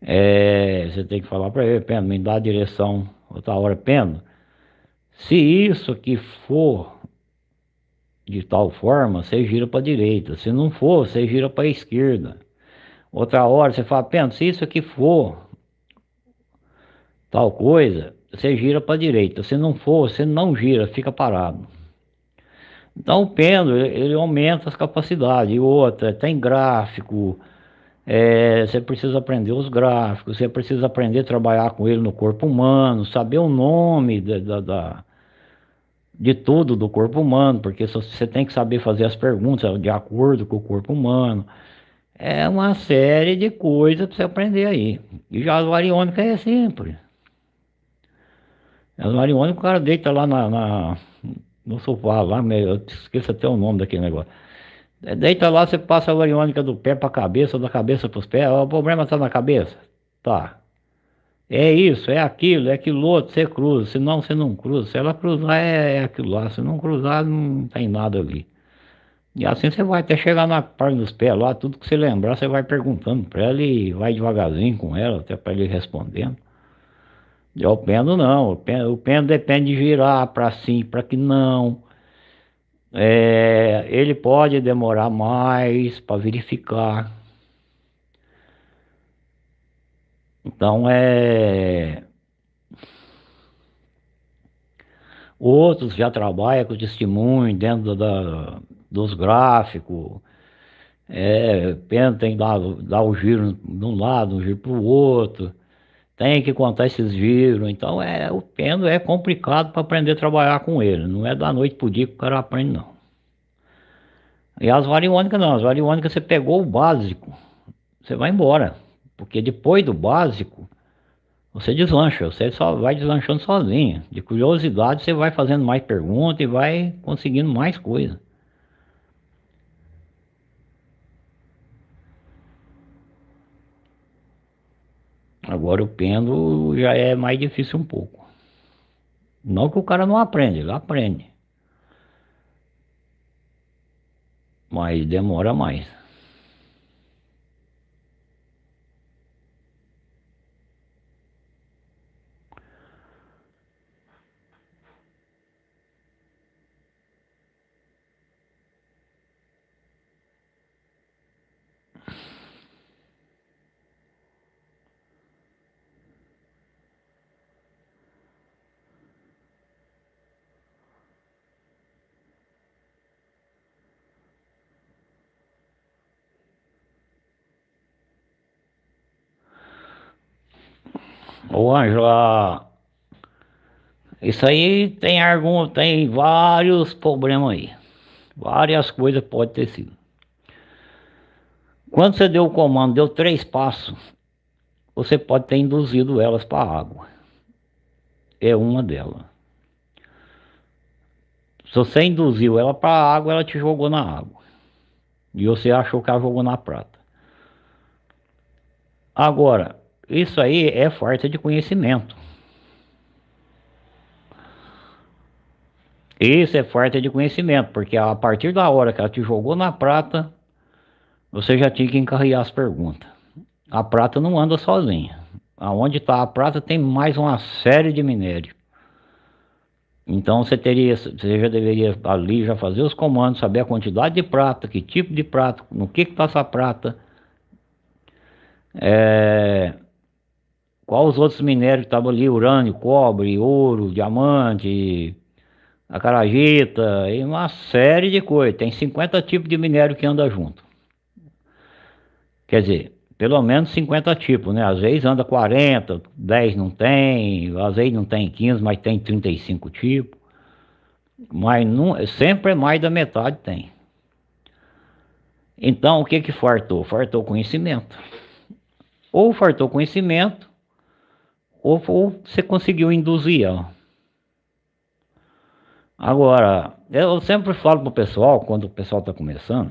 É, você tem que falar para ele, Pêndulo, me dá a direção. Outra hora, Pêndulo, se isso que for de tal forma, você gira para a direita. Se não for, você gira para a esquerda. Outra hora você fala, pensa, se isso aqui for tal coisa, você gira para a direita. Se não for, você não gira, fica parado. Então o pêndulo, ele aumenta as capacidades. E outra, tem gráfico, é, você precisa aprender os gráficos, você precisa aprender a trabalhar com ele no corpo humano, saber o nome da, da, da de tudo do corpo humano, porque você tem que saber fazer as perguntas de acordo com o corpo humano. É uma série de coisas para você aprender aí. E já as variônicas é simples. As variônicas o cara deita lá na, na no sofá, lá, eu esqueço até o nome daquele negócio. É, deita lá, você passa a variônica do pé para a cabeça, da cabeça para os pés. O problema está na cabeça? Tá. É isso, é aquilo, é aquilo outro, você cruza, senão você não cruza. Se ela cruzar, é, é aquilo lá. Se não cruzar, não tem nada ali. E assim você vai até chegar na parte dos pés lá, tudo que você lembrar, você vai perguntando para ela e vai devagarzinho com ela, até para ele respondendo. E o pêndulo não, o pêndulo, o pêndulo depende de girar para sim, para que não. É, ele pode demorar mais para verificar. Então é. Outros já trabalham com testemunho dentro da, dos gráficos. É, tem dar, dar o giro de um lado, um giro para o outro. Tem que contar esses giros. Então é, o pêndulo é complicado para aprender a trabalhar com ele. Não é da noite para o dia que o cara aprende, não. E as variônicas não, as variônicas você pegou o básico, você vai embora. Porque depois do básico, você deslancha, você só vai deslanchando sozinho. De curiosidade, você vai fazendo mais perguntas e vai conseguindo mais coisa. Agora o pêndulo já é mais difícil um pouco. Não que o cara não aprende, ele aprende. Mas demora mais. Ô Ângela, isso aí tem algum, tem vários problemas aí. Várias coisas pode ter sido. Quando você deu o comando, deu três passos, você pode ter induzido elas para a água. É uma delas. Se você induziu ela para a água, ela te jogou na água. E você achou que ela jogou na prata. Agora, isso aí é falta de conhecimento. Isso é falta de conhecimento, porque a partir da hora que ela te jogou na prata, você já tinha que encarregar as perguntas. A prata não anda sozinha. Aonde está a prata tem mais uma série de minério. Então você teria, você já deveria ali já fazer os comandos, saber a quantidade de prata, que tipo de prata, no que está essa prata. É, qual os outros minérios que estavam ali, urânio, cobre, ouro, diamante, acarajita e uma série de coisas. Tem 50 tipos de minério que anda junto. Quer dizer, pelo menos 50 tipos, né? Às vezes anda 40, 10 não tem, às vezes não tem 15, mas tem 35 tipos. Mas não, sempre mais da metade tem. Então, o que que fartou? Fartou conhecimento. Ou fartou conhecimento, ou, ou você conseguiu induzir ela. Agora, eu sempre falo para o pessoal, quando o pessoal está começando,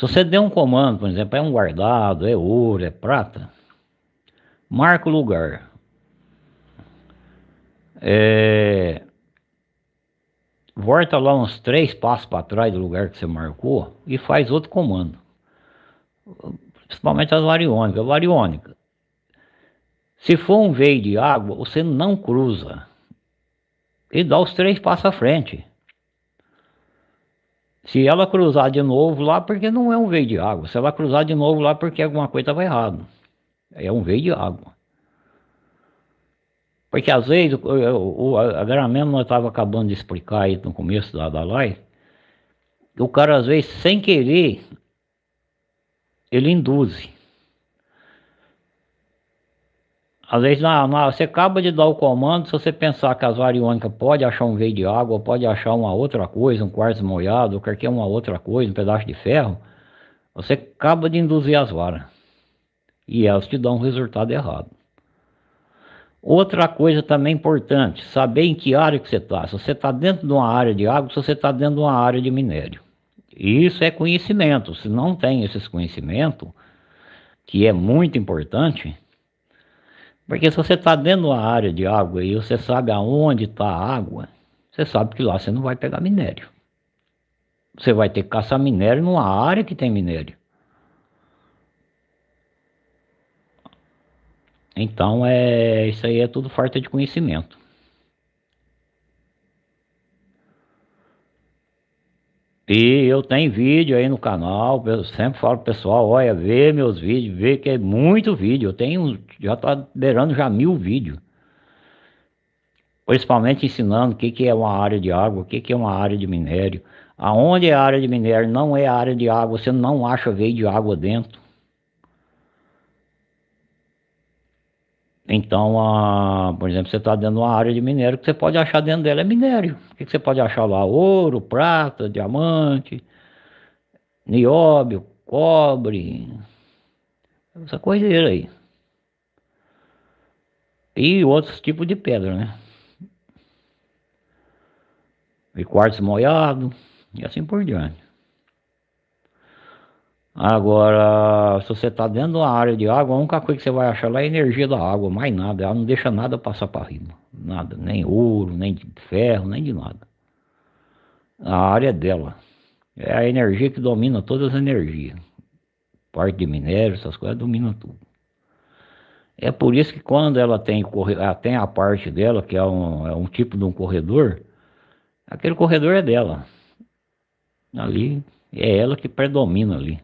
se você der um comando, por exemplo, é um guardado, é ouro, é prata, marca o lugar. É, volta lá uns três passos para trás do lugar que você marcou e faz outro comando. Principalmente as variônicas. Variônica, se for um veio de água, você não cruza. E dá os três passos à frente. Se ela cruzar de novo lá, porque não é um veio de água. Se ela cruzar de novo lá, porque alguma coisa estava errada. É um veio de água. Porque às vezes, o, o, nós estava acabando de explicar aí no começo da, da live, o cara às vezes, sem querer, ele induz. Às vezes na, na, você acaba de dar o comando, se você pensar que as variônicas pode achar um veio de água, pode achar uma outra coisa, um quartzo molhado, ou qualquer uma outra coisa, um pedaço de ferro, você acaba de induzir as varas. E elas te dão um resultado errado. Outra coisa também importante, saber em que área que você está. Se você está dentro de uma área de água, se você está dentro de uma área de minério. Isso é conhecimento. Se não tem esses conhecimentos, que é muito importante, porque se você está dentro de uma área de água e você sabe aonde está a água, você sabe que lá você não vai pegar minério. Você vai ter que caçar minério numa área que tem minério. Então, é, isso aí é tudo falta de conhecimento. E eu tenho vídeo aí no canal, eu sempre falo pro pessoal, olha, vê meus vídeos, vê que é muito vídeo, eu tenho, já tá beirando já mil vídeos. Principalmente ensinando o que, que é uma área de água, o que, que é uma área de minério. Aonde é área de minério, não é área de água, você não acha veio de água dentro. Então, a, por exemplo, você está dentro de uma área de minério, que você pode achar dentro dela é minério. O que, que você pode achar lá? Ouro, prata, diamante, nióbio, cobre, essa coiseira aí. E outros tipos de pedra, né? E quartzo molhado, e assim por diante. Agora, se você está dentro de uma área de água, a única coisa que você vai achar lá é a energia da água, mais nada. Ela não deixa nada passar para riba. Nada, nem ouro, nem de ferro, nem de nada. A área é dela. É a energia que domina todas as energias. Parte de minério, essas coisas, domina tudo. É por isso que quando ela tem, ela tem a parte dela, que é um, é um tipo de um corredor, aquele corredor é dela. Ali, é ela que predomina ali.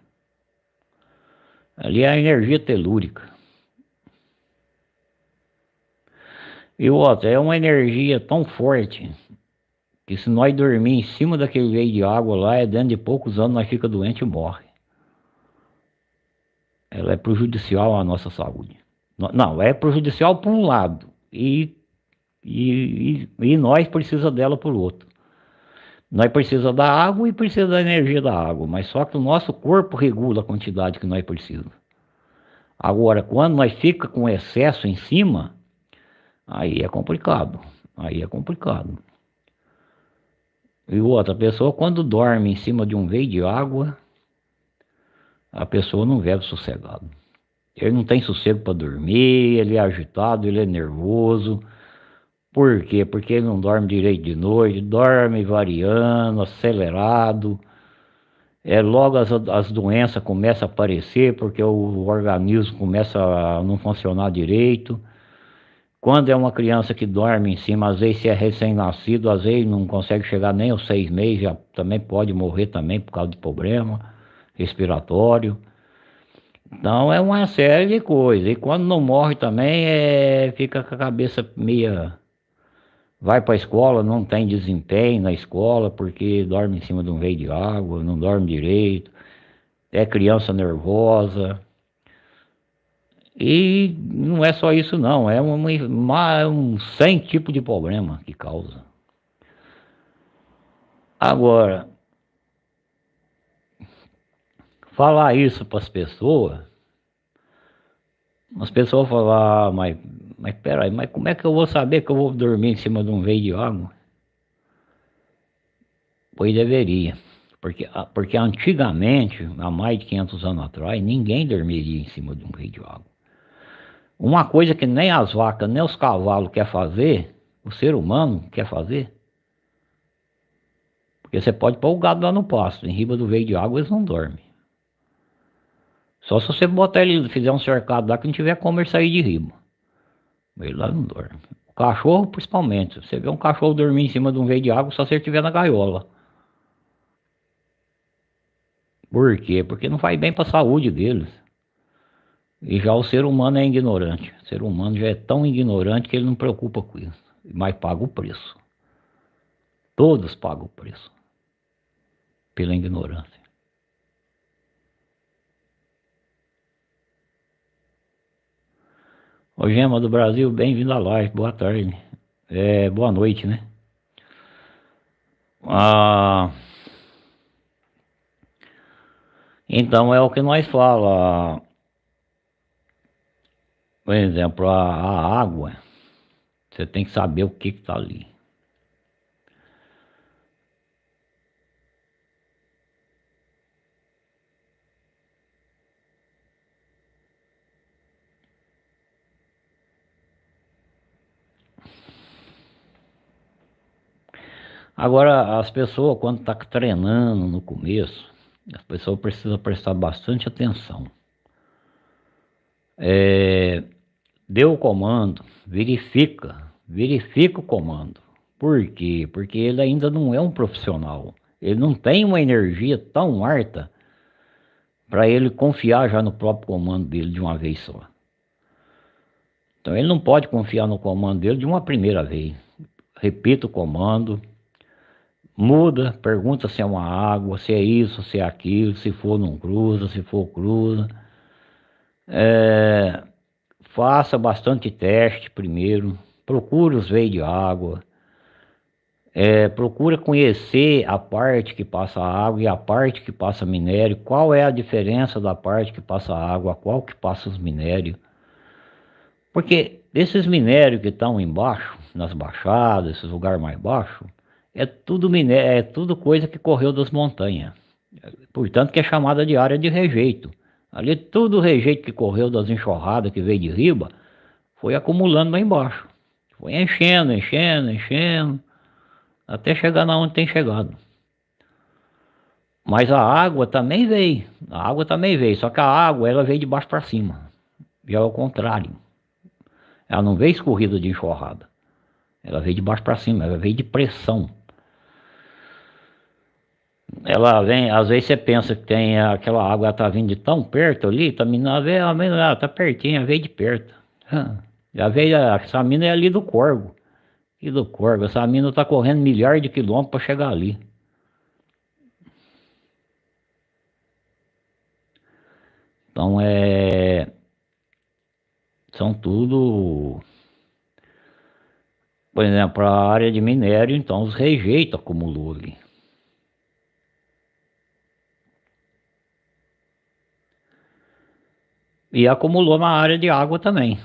Ali é a energia telúrica. E outra, é uma energia tão forte que se nós dormir em cima daquele veio de água lá, é dentro de poucos anos nós fica doente e morre. Ela é prejudicial à nossa saúde. Não, é prejudicial por um lado e, e, e, nós precisa dela por outro. Nós precisa da água e precisa da energia da água, mas só que o nosso corpo regula a quantidade que nós precisamos. Agora, quando nós fica com excesso em cima, aí é complicado, aí é complicado. E outra pessoa, quando dorme em cima de um veio de água, a pessoa não vive sossegado. Ele não tem sossego para dormir, ele é agitado, ele é nervoso, por quê? Porque ele não dorme direito de noite, dorme variando, acelerado. É, logo as, as doenças começam a aparecer porque o organismo começa a não funcionar direito. Quando é uma criança que dorme em cima, às vezes se é recém-nascido, às vezes não consegue chegar nem aos seis meses, já também pode morrer também por causa de problema respiratório. Então é uma série de coisas. E quando não morre também, é, fica com a cabeça meia vai para a escola, não tem desempenho na escola porque dorme em cima de um veio de água, não dorme direito, é criança nervosa. E não é só isso não, é uma, uma, um sem tipo de problema que causa. Agora, falar isso para as pessoas, as pessoas falam, ah, mas mas peraí, mas como é que eu vou saber que eu vou dormir em cima de um veio de água? Pois deveria. Porque, porque antigamente, há mais de 500 anos atrás, ninguém dormiria em cima de um veio de água. Uma coisa que nem as vacas, nem os cavalos quer fazer, o ser humano quer fazer. Porque você pode pôr o gado lá no pasto, em riba do veio de água eles não dormem. Só se você botar ele, fizer um cercado lá que não tiver como ele sair de riba. Ele lá não dorme. O cachorro, principalmente. Você vê um cachorro dormir em cima de um veio de água só se ele estiver na gaiola. Por quê? Porque não faz bem para a saúde deles. E já o ser humano é ignorante. O ser humano já é tão ignorante que ele não preocupa com isso. Mas paga o preço. Todos pagam o preço. Pela ignorância. Ô Gema do Brasil, bem-vindo à live, boa tarde. É, boa noite, né? Ah, então é o que nós fala. Por exemplo, a, a água, você tem que saber o que está ali. Agora, as pessoas, quando estão tá treinando no começo, as pessoas precisam prestar bastante atenção. É, deu o comando, verifica, verifica o comando. Por quê? Porque ele ainda não é um profissional. Ele não tem uma energia tão alta para ele confiar já no próprio comando dele de uma vez só. Então ele não pode confiar no comando dele de uma primeira vez. Repita o comando, muda, pergunta se é uma água, se é isso, se é aquilo, se for não cruza, se for cruza. É, faça bastante teste primeiro, procure os veios de água, é, procura conhecer a parte que passa água e a parte que passa minério, qual é a diferença da parte que passa água, qual que passa os minérios. Porque esses minérios que estão embaixo, nas baixadas, esses lugares mais baixos, é tudo minério, é tudo coisa que correu das montanhas. Portanto que é chamada de área de rejeito. Ali tudo o rejeito que correu das enxurradas que veio de riba, foi acumulando lá embaixo. Foi enchendo, enchendo, enchendo até chegar na onde tem chegado. Mas a água também veio, a água também veio, só que a água ela veio de baixo para cima, já é o contrário. Ela não veio escorrida de enxurrada, ela veio de baixo para cima, ela veio de pressão. Ela vem, às vezes você pensa que tem aquela água, ela tá vindo de tão perto ali, tá vindo, ela tá pertinho, ela veio de perto. Já veio, essa mina é ali do Corvo. Que do corvo, essa mina tá correndo milhares de quilômetros para chegar ali. Então é. São tudo. Por exemplo, a área de minério, então os rejeitos acumulou ali. E acumulou na área de água também.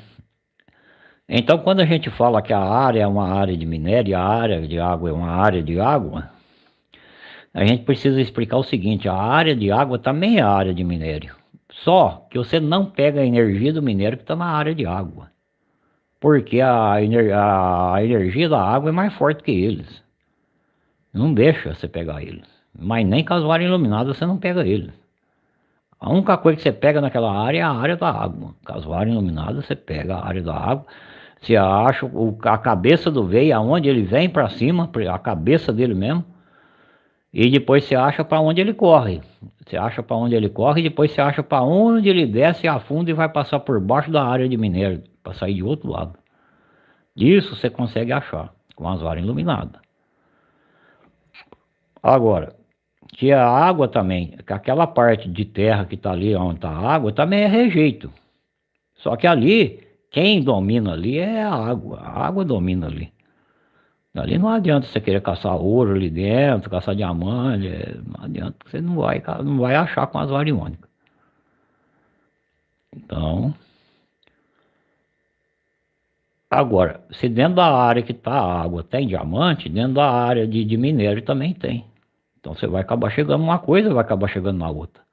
Então, quando a gente fala que a área é uma área de minério, a área de água é uma área de água, a gente precisa explicar o seguinte, a área de água também é área de minério. Só que você não pega a energia do minério que está na área de água. Porque a, ener a energia da água é mais forte que eles. Não deixa você pegar eles. Mas nem com as varas iluminadas você não pega eles. A única coisa que você pega naquela área é a área da água. Com as varas iluminadas você pega a área da água você acha o, a cabeça do veio, aonde ele vem para cima, a cabeça dele mesmo. E depois você acha para onde ele corre. Você acha para onde ele corre e depois você acha para onde ele desce, afunda e vai passar por baixo da área de minério, para sair de outro lado. Isso você consegue achar com as varas iluminadas. Agora, que a água também, aquela parte de terra que está ali onde está a água, também é rejeito. Só que ali quem domina ali é a água, a água domina ali. Ali não adianta você querer caçar ouro ali dentro, caçar diamante, é, não adianta, você não vai, não vai achar com as variônicas. Então, agora, se dentro da área que está a água tem diamante, dentro da área de, de minério também tem. Então você vai acabar chegando uma coisa, vai acabar chegando na outra.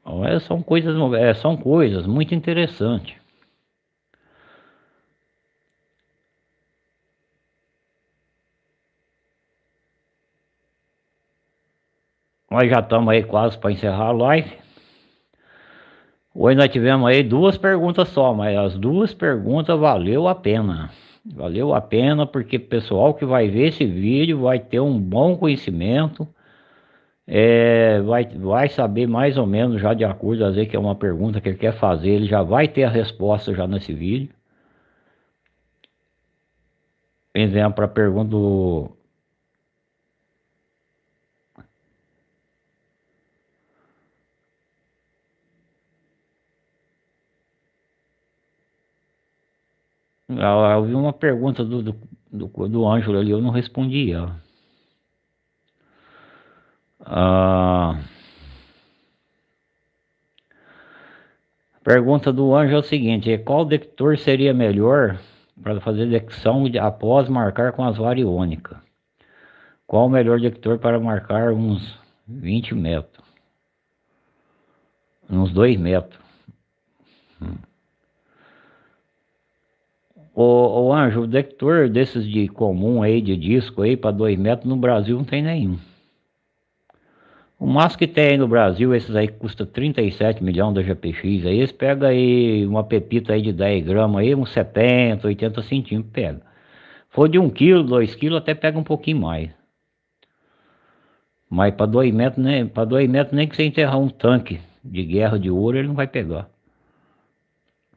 Então, é, são coisas, é, são coisas muito interessantes. Nós já estamos aí quase para encerrar a live. Hoje nós tivemos aí duas perguntas só, mas as duas perguntas valeu a pena. Valeu a pena porque o pessoal que vai ver esse vídeo vai ter um bom conhecimento é, vai, vai saber mais ou menos já de acordo, às vezes que é uma pergunta que ele quer fazer, ele já vai ter a resposta já nesse vídeo. Exemplo, a pergunta do... eu vi uma pergunta do, do, do, do Ângelo ali, eu não respondi. Ah, pergunta do anjo é o seguinte: qual detector seria melhor para fazer detecção após marcar com as variônicas? Qual o melhor detector para marcar uns 20 metros? Uns 2 metros. Hum. O, o anjo, o detector desses de comum aí, de disco aí, para 2 metros, no Brasil não tem nenhum. O máximo que tem aí no Brasil, esses aí que custa 37 milhões da GPX, aí eles pegam aí uma pepita aí de 10 gramas aí, uns 70, 80 centímetros, pega. For de 1 quilo, 2 quilos, até pega um pouquinho mais. Mas para 2 metros, né, para 2 metros nem que você enterrar um tanque de guerra de ouro, ele não vai pegar.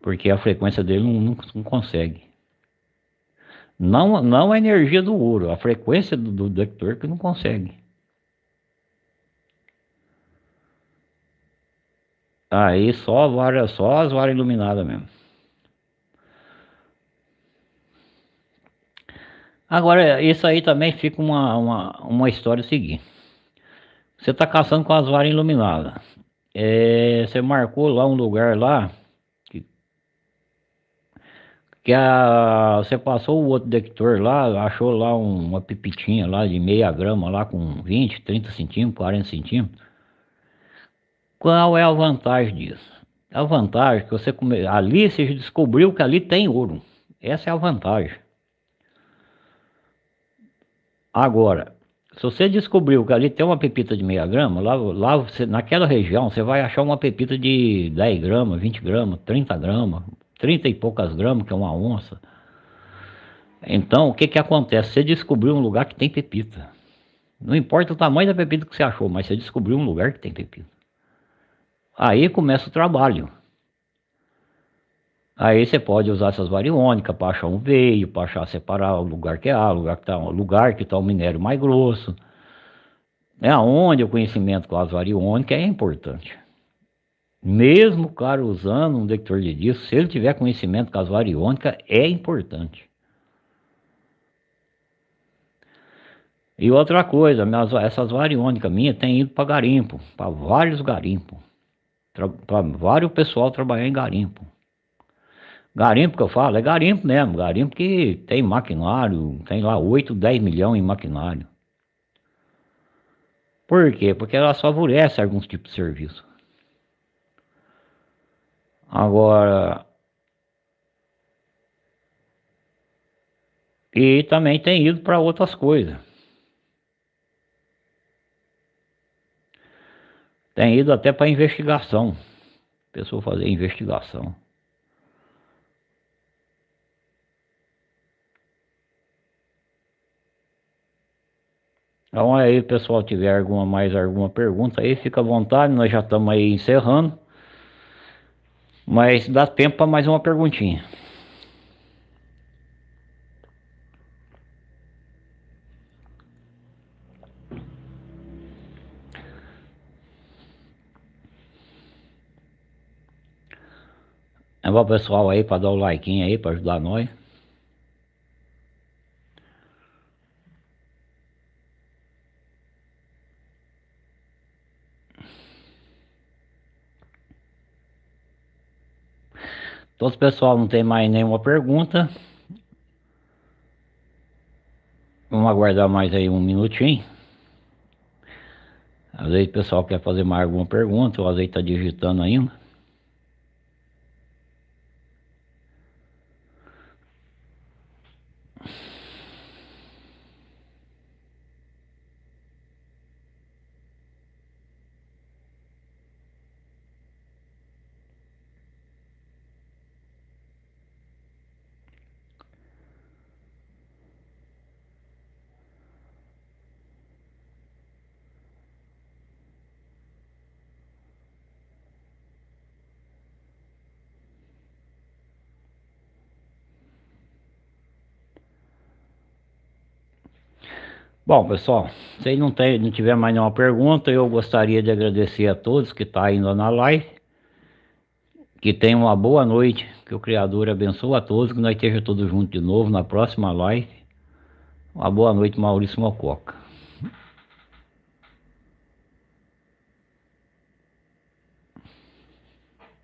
Porque a frequência dele não, não, não consegue. Não, não a energia do ouro, a frequência do, do detector que não consegue. Aí só, várias, só as varas iluminadas mesmo. Agora, isso aí também fica uma, uma, uma história seguinte. Você está caçando com as varas iluminadas. É, você marcou lá um lugar lá que a, você passou o outro detector lá, achou lá um, uma pipitinha lá de meia grama lá com 20, 30 centímetros, 40 centímetros. Qual é a vantagem disso? A vantagem é que você come... ali você descobriu que ali tem ouro. Essa é a vantagem. Agora, se você descobriu que ali tem uma pepita de meia grama, lá, lá você, naquela região você vai achar uma pepita de 10 gramas, 20 gramas, 30 gramas, 30 e poucas gramas, que é uma onça. Então, o que que acontece? Você descobriu um lugar que tem pepita. Não importa o tamanho da pepita que você achou, mas você descobriu um lugar que tem pepita. Aí começa o trabalho. Aí você pode usar essas variônicas para achar um veio, para achar separar o lugar que é A, o lugar que está lugar que tá o minério mais grosso. É aonde o conhecimento com as variônicas é importante. Mesmo o cara usando um detector de disco, se ele tiver conhecimento com as variônicas, é importante. E outra coisa, minhas, essas variônicas minhas têm ido para garimpo, para vários garimpos. Para vários pessoal trabalhar em garimpo. Garimpo que eu falo, é garimpo mesmo, garimpo que tem maquinário, tem lá 8, 10 milhões em maquinário. Por quê? Porque ela favorece alguns tipos de serviço. Agora... E também tem ido para outras coisas. Tem ido até para investigação. Pessoa fazer investigação. Então aí pessoal tiver alguma mais alguma pergunta aí, fica à vontade, nós já estamos aí encerrando. Mas dá tempo para mais uma perguntinha. É bom pessoal aí para dar o like aí para ajudar nós. Então, o pessoal não tem mais nenhuma pergunta, vamos aguardar mais aí um minutinho. Às vezes o pessoal quer fazer mais alguma pergunta, ou às vezes está digitando ainda. Bom, pessoal, se não, tem, não tiver mais nenhuma pergunta, eu gostaria de agradecer a todos que estão tá indo na live. Que tenham uma boa noite, que o Criador abençoe a todos, que nós estejamos todos juntos de novo na próxima live. Uma boa noite, Maurício Mococa.